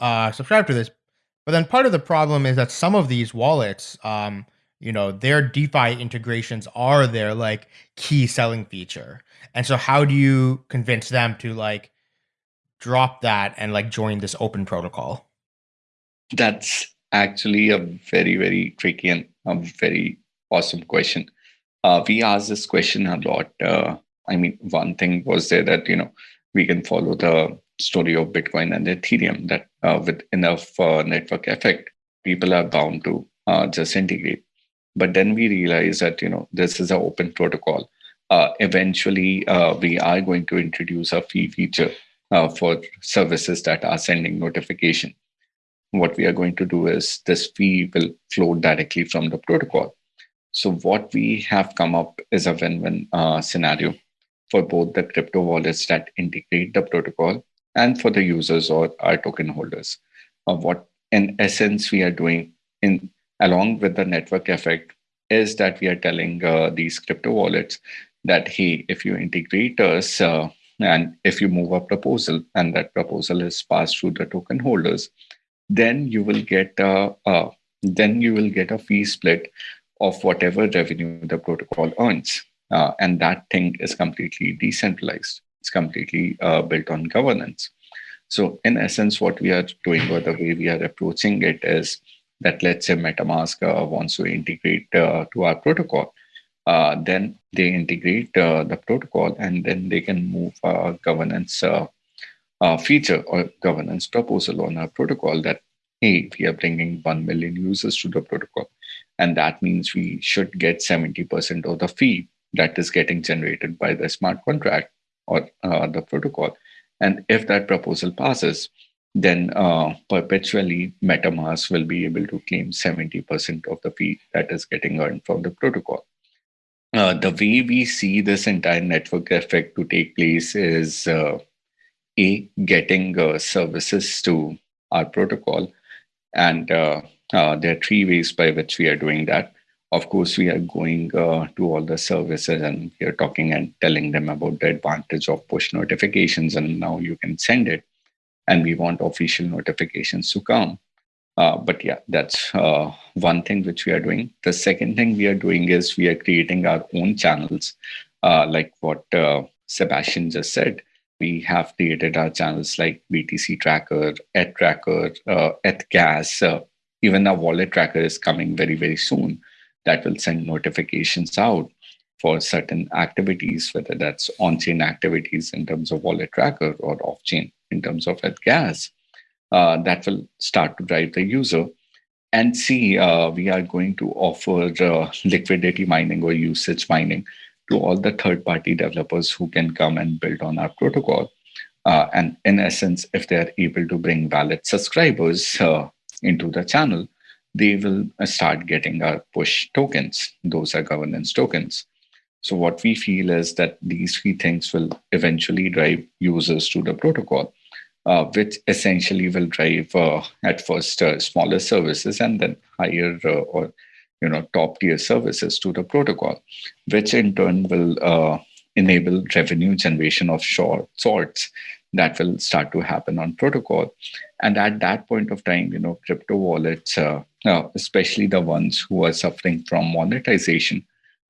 uh, subscribe to this. But then part of the problem is that some of these wallets um, you know, their DeFi integrations are their like key selling feature. And so how do you convince them to like drop that and like join this open protocol? That's actually a very, very tricky and a very awesome question. Uh, we ask this question a lot. Uh, I mean, one thing was there that, you know, we can follow the story of Bitcoin and Ethereum that uh, with enough uh, network effect, people are bound to uh, just integrate. But then we realize that, you know, this is an open protocol. Uh, eventually, we are going to introduce a fee feature for services that are sending notification what we are going to do is this fee will flow directly from the protocol. So what we have come up is a win-win uh, scenario for both the crypto wallets that integrate the protocol and for the users or our token holders. Uh, what in essence we are doing in along with the network effect is that we are telling uh, these crypto wallets that hey, if you integrate us uh, and if you move a proposal and that proposal is passed through the token holders, then you will get a, a then you will get a fee split of whatever revenue the protocol earns. Uh, and that thing is completely decentralized. It's completely uh, built on governance. So in essence, what we are doing or the way we are approaching it is that let's say MetaMask uh, wants to integrate uh, to our protocol. Uh, then they integrate uh, the protocol and then they can move a governance feature or governance proposal on our protocol that, hey, we are bringing 1 million users to the protocol. And that means we should get 70% of the fee that is getting generated by the smart contract or uh, the protocol. And if that proposal passes, then uh, perpetually MetaMask will be able to claim 70% of the fee that is getting earned from the protocol. Uh, the way we see this entire network effect to take place is uh, a getting uh, services to our protocol and uh, uh, there are three ways by which we are doing that. Of course we are going uh, to all the services and we are talking and telling them about the advantage of push notifications and now you can send it and we want official notifications to come uh, but yeah that's uh, one thing which we are doing the second thing we are doing is we are creating our own channels like what sebastian just said we have created our channels like BTC Tracker, ETH Tracker, uh, ETH Gas. Uh, even our wallet tracker is coming very, very soon that will send notifications out for certain activities, whether that's on-chain activities in terms of wallet tracker or off-chain in terms of ETH Gas. Uh, that will start to drive the user. And see, uh, we are going to offer uh, liquidity mining or usage mining to all the third party developers who can come and build on our protocol. Uh, and in essence, if they are able to bring valid subscribers uh, into the channel, they will uh, start getting our push tokens. Those are governance tokens. So what we feel is that these three things will eventually drive users to the protocol, uh, which essentially will drive uh, at first uh, smaller services and then higher uh, or you know top tier services to the protocol, which in turn will uh, enable revenue generation of short sorts that will start to happen on protocol. And at that point of time, you know, crypto wallets, uh, especially the ones who are suffering from monetization,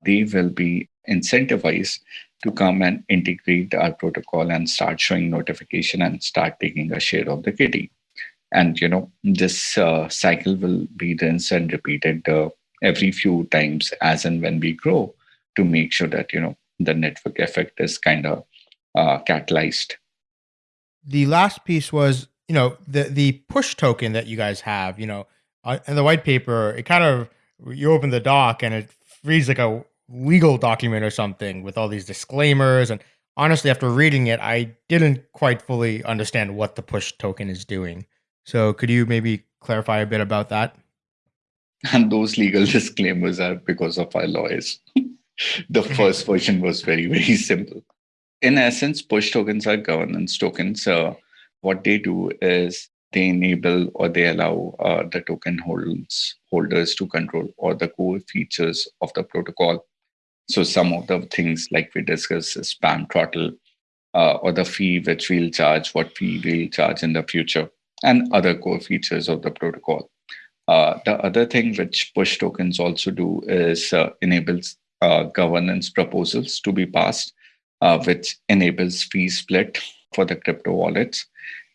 they will be incentivized to come and integrate our protocol and start showing notification and start taking a share of the kitty. And you know, this uh, cycle will be rinsed and repeated uh, every few times as and when we grow to make sure that you know the network effect is kind of uh, catalyzed the last piece was you know the the push token that you guys have you know uh, in the white paper it kind of you open the doc and it reads like a legal document or something with all these disclaimers and honestly after reading it i didn't quite fully understand what the push token is doing so could you maybe clarify a bit about that and those legal disclaimers are because of our lawyers. the first version was very, very simple. In essence, push tokens are governance tokens. Uh, what they do is they enable or they allow uh, the token holders, holders to control all the core features of the protocol. So some of the things like we discussed is spam throttle uh, or the fee which we'll charge, what fee we'll charge in the future, and other core features of the protocol. Uh, the other thing which push tokens also do is uh, enables uh, governance proposals to be passed, uh, which enables fee split for the crypto wallets.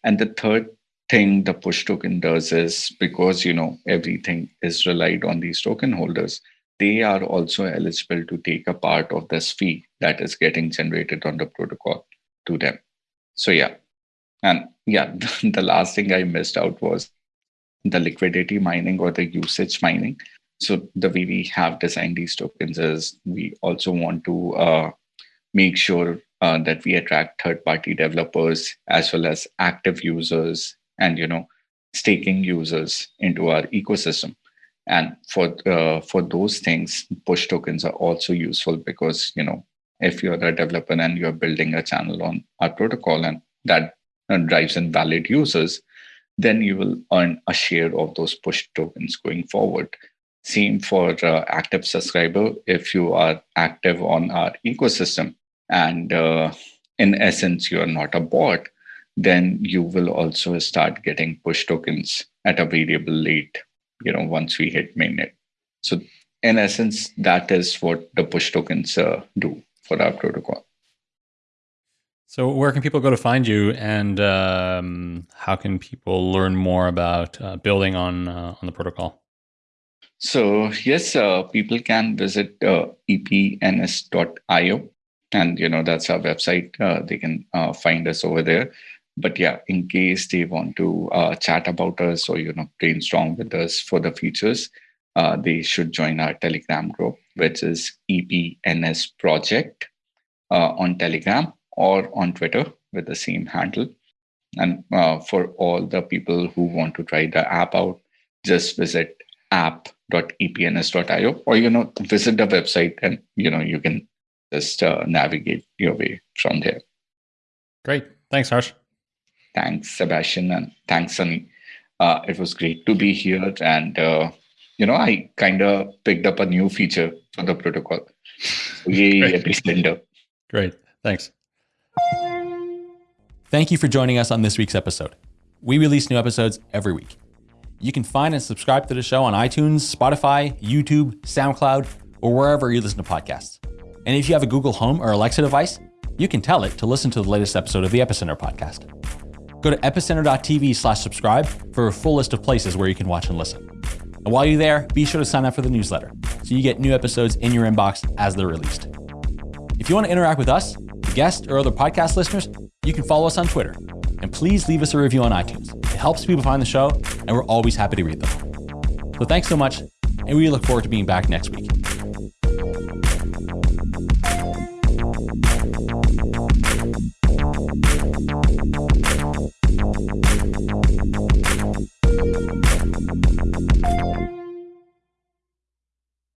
And the third thing the push token does is because you know everything is relied on these token holders, they are also eligible to take a part of this fee that is getting generated on the protocol to them. So yeah, and yeah, the last thing I missed out was the liquidity mining or the usage mining. So the way we have designed these tokens is we also want to uh, make sure uh, that we attract third-party developers as well as active users and you know staking users into our ecosystem. And for uh, for those things, push tokens are also useful because you know if you're a developer and you're building a channel on our protocol and that uh, drives in valid users, then you will earn a share of those push tokens going forward. Same for uh, active subscriber. If you are active on our ecosystem and uh, in essence, you are not a bot, then you will also start getting push tokens at a variable rate, you know, once we hit mainnet. So in essence, that is what the push tokens uh, do for our protocol. So, where can people go to find you, and um, how can people learn more about uh, building on uh, on the protocol? So, yes, uh, people can visit uh, epns.io, and you know that's our website. Uh, they can uh, find us over there. But yeah, in case they want to chat about us or you know brainstorm with us for the features, they should join our Telegram group, which is EPNS Project on Telegram or on Twitter with the same handle. And uh, for all the people who want to try the app out, just visit app.epns.io or you know visit the website and you know you can just uh, navigate your way from there. Great, thanks, Harsh. Thanks, Sebastian, and thanks, Sunny. Uh, it was great to be here, and uh, you know I kind of picked up a new feature for the protocol. Yay, Great. Great, thanks. Thank you for joining us on this week's episode. We release new episodes every week. You can find and subscribe to the show on iTunes, Spotify, YouTube, SoundCloud, or wherever you listen to podcasts. And if you have a Google Home or Alexa device, you can tell it to listen to the latest episode of the Epicenter podcast. Go to epicenter.tv slash subscribe for a full list of places where you can watch and listen. And while you're there, be sure to sign up for the newsletter so you get new episodes in your inbox as they're released. If you want to interact with us, guests, or other podcast listeners, you can follow us on Twitter. And please leave us a review on iTunes. It helps people find the show, and we're always happy to read them. So thanks so much, and we look forward to being back next week.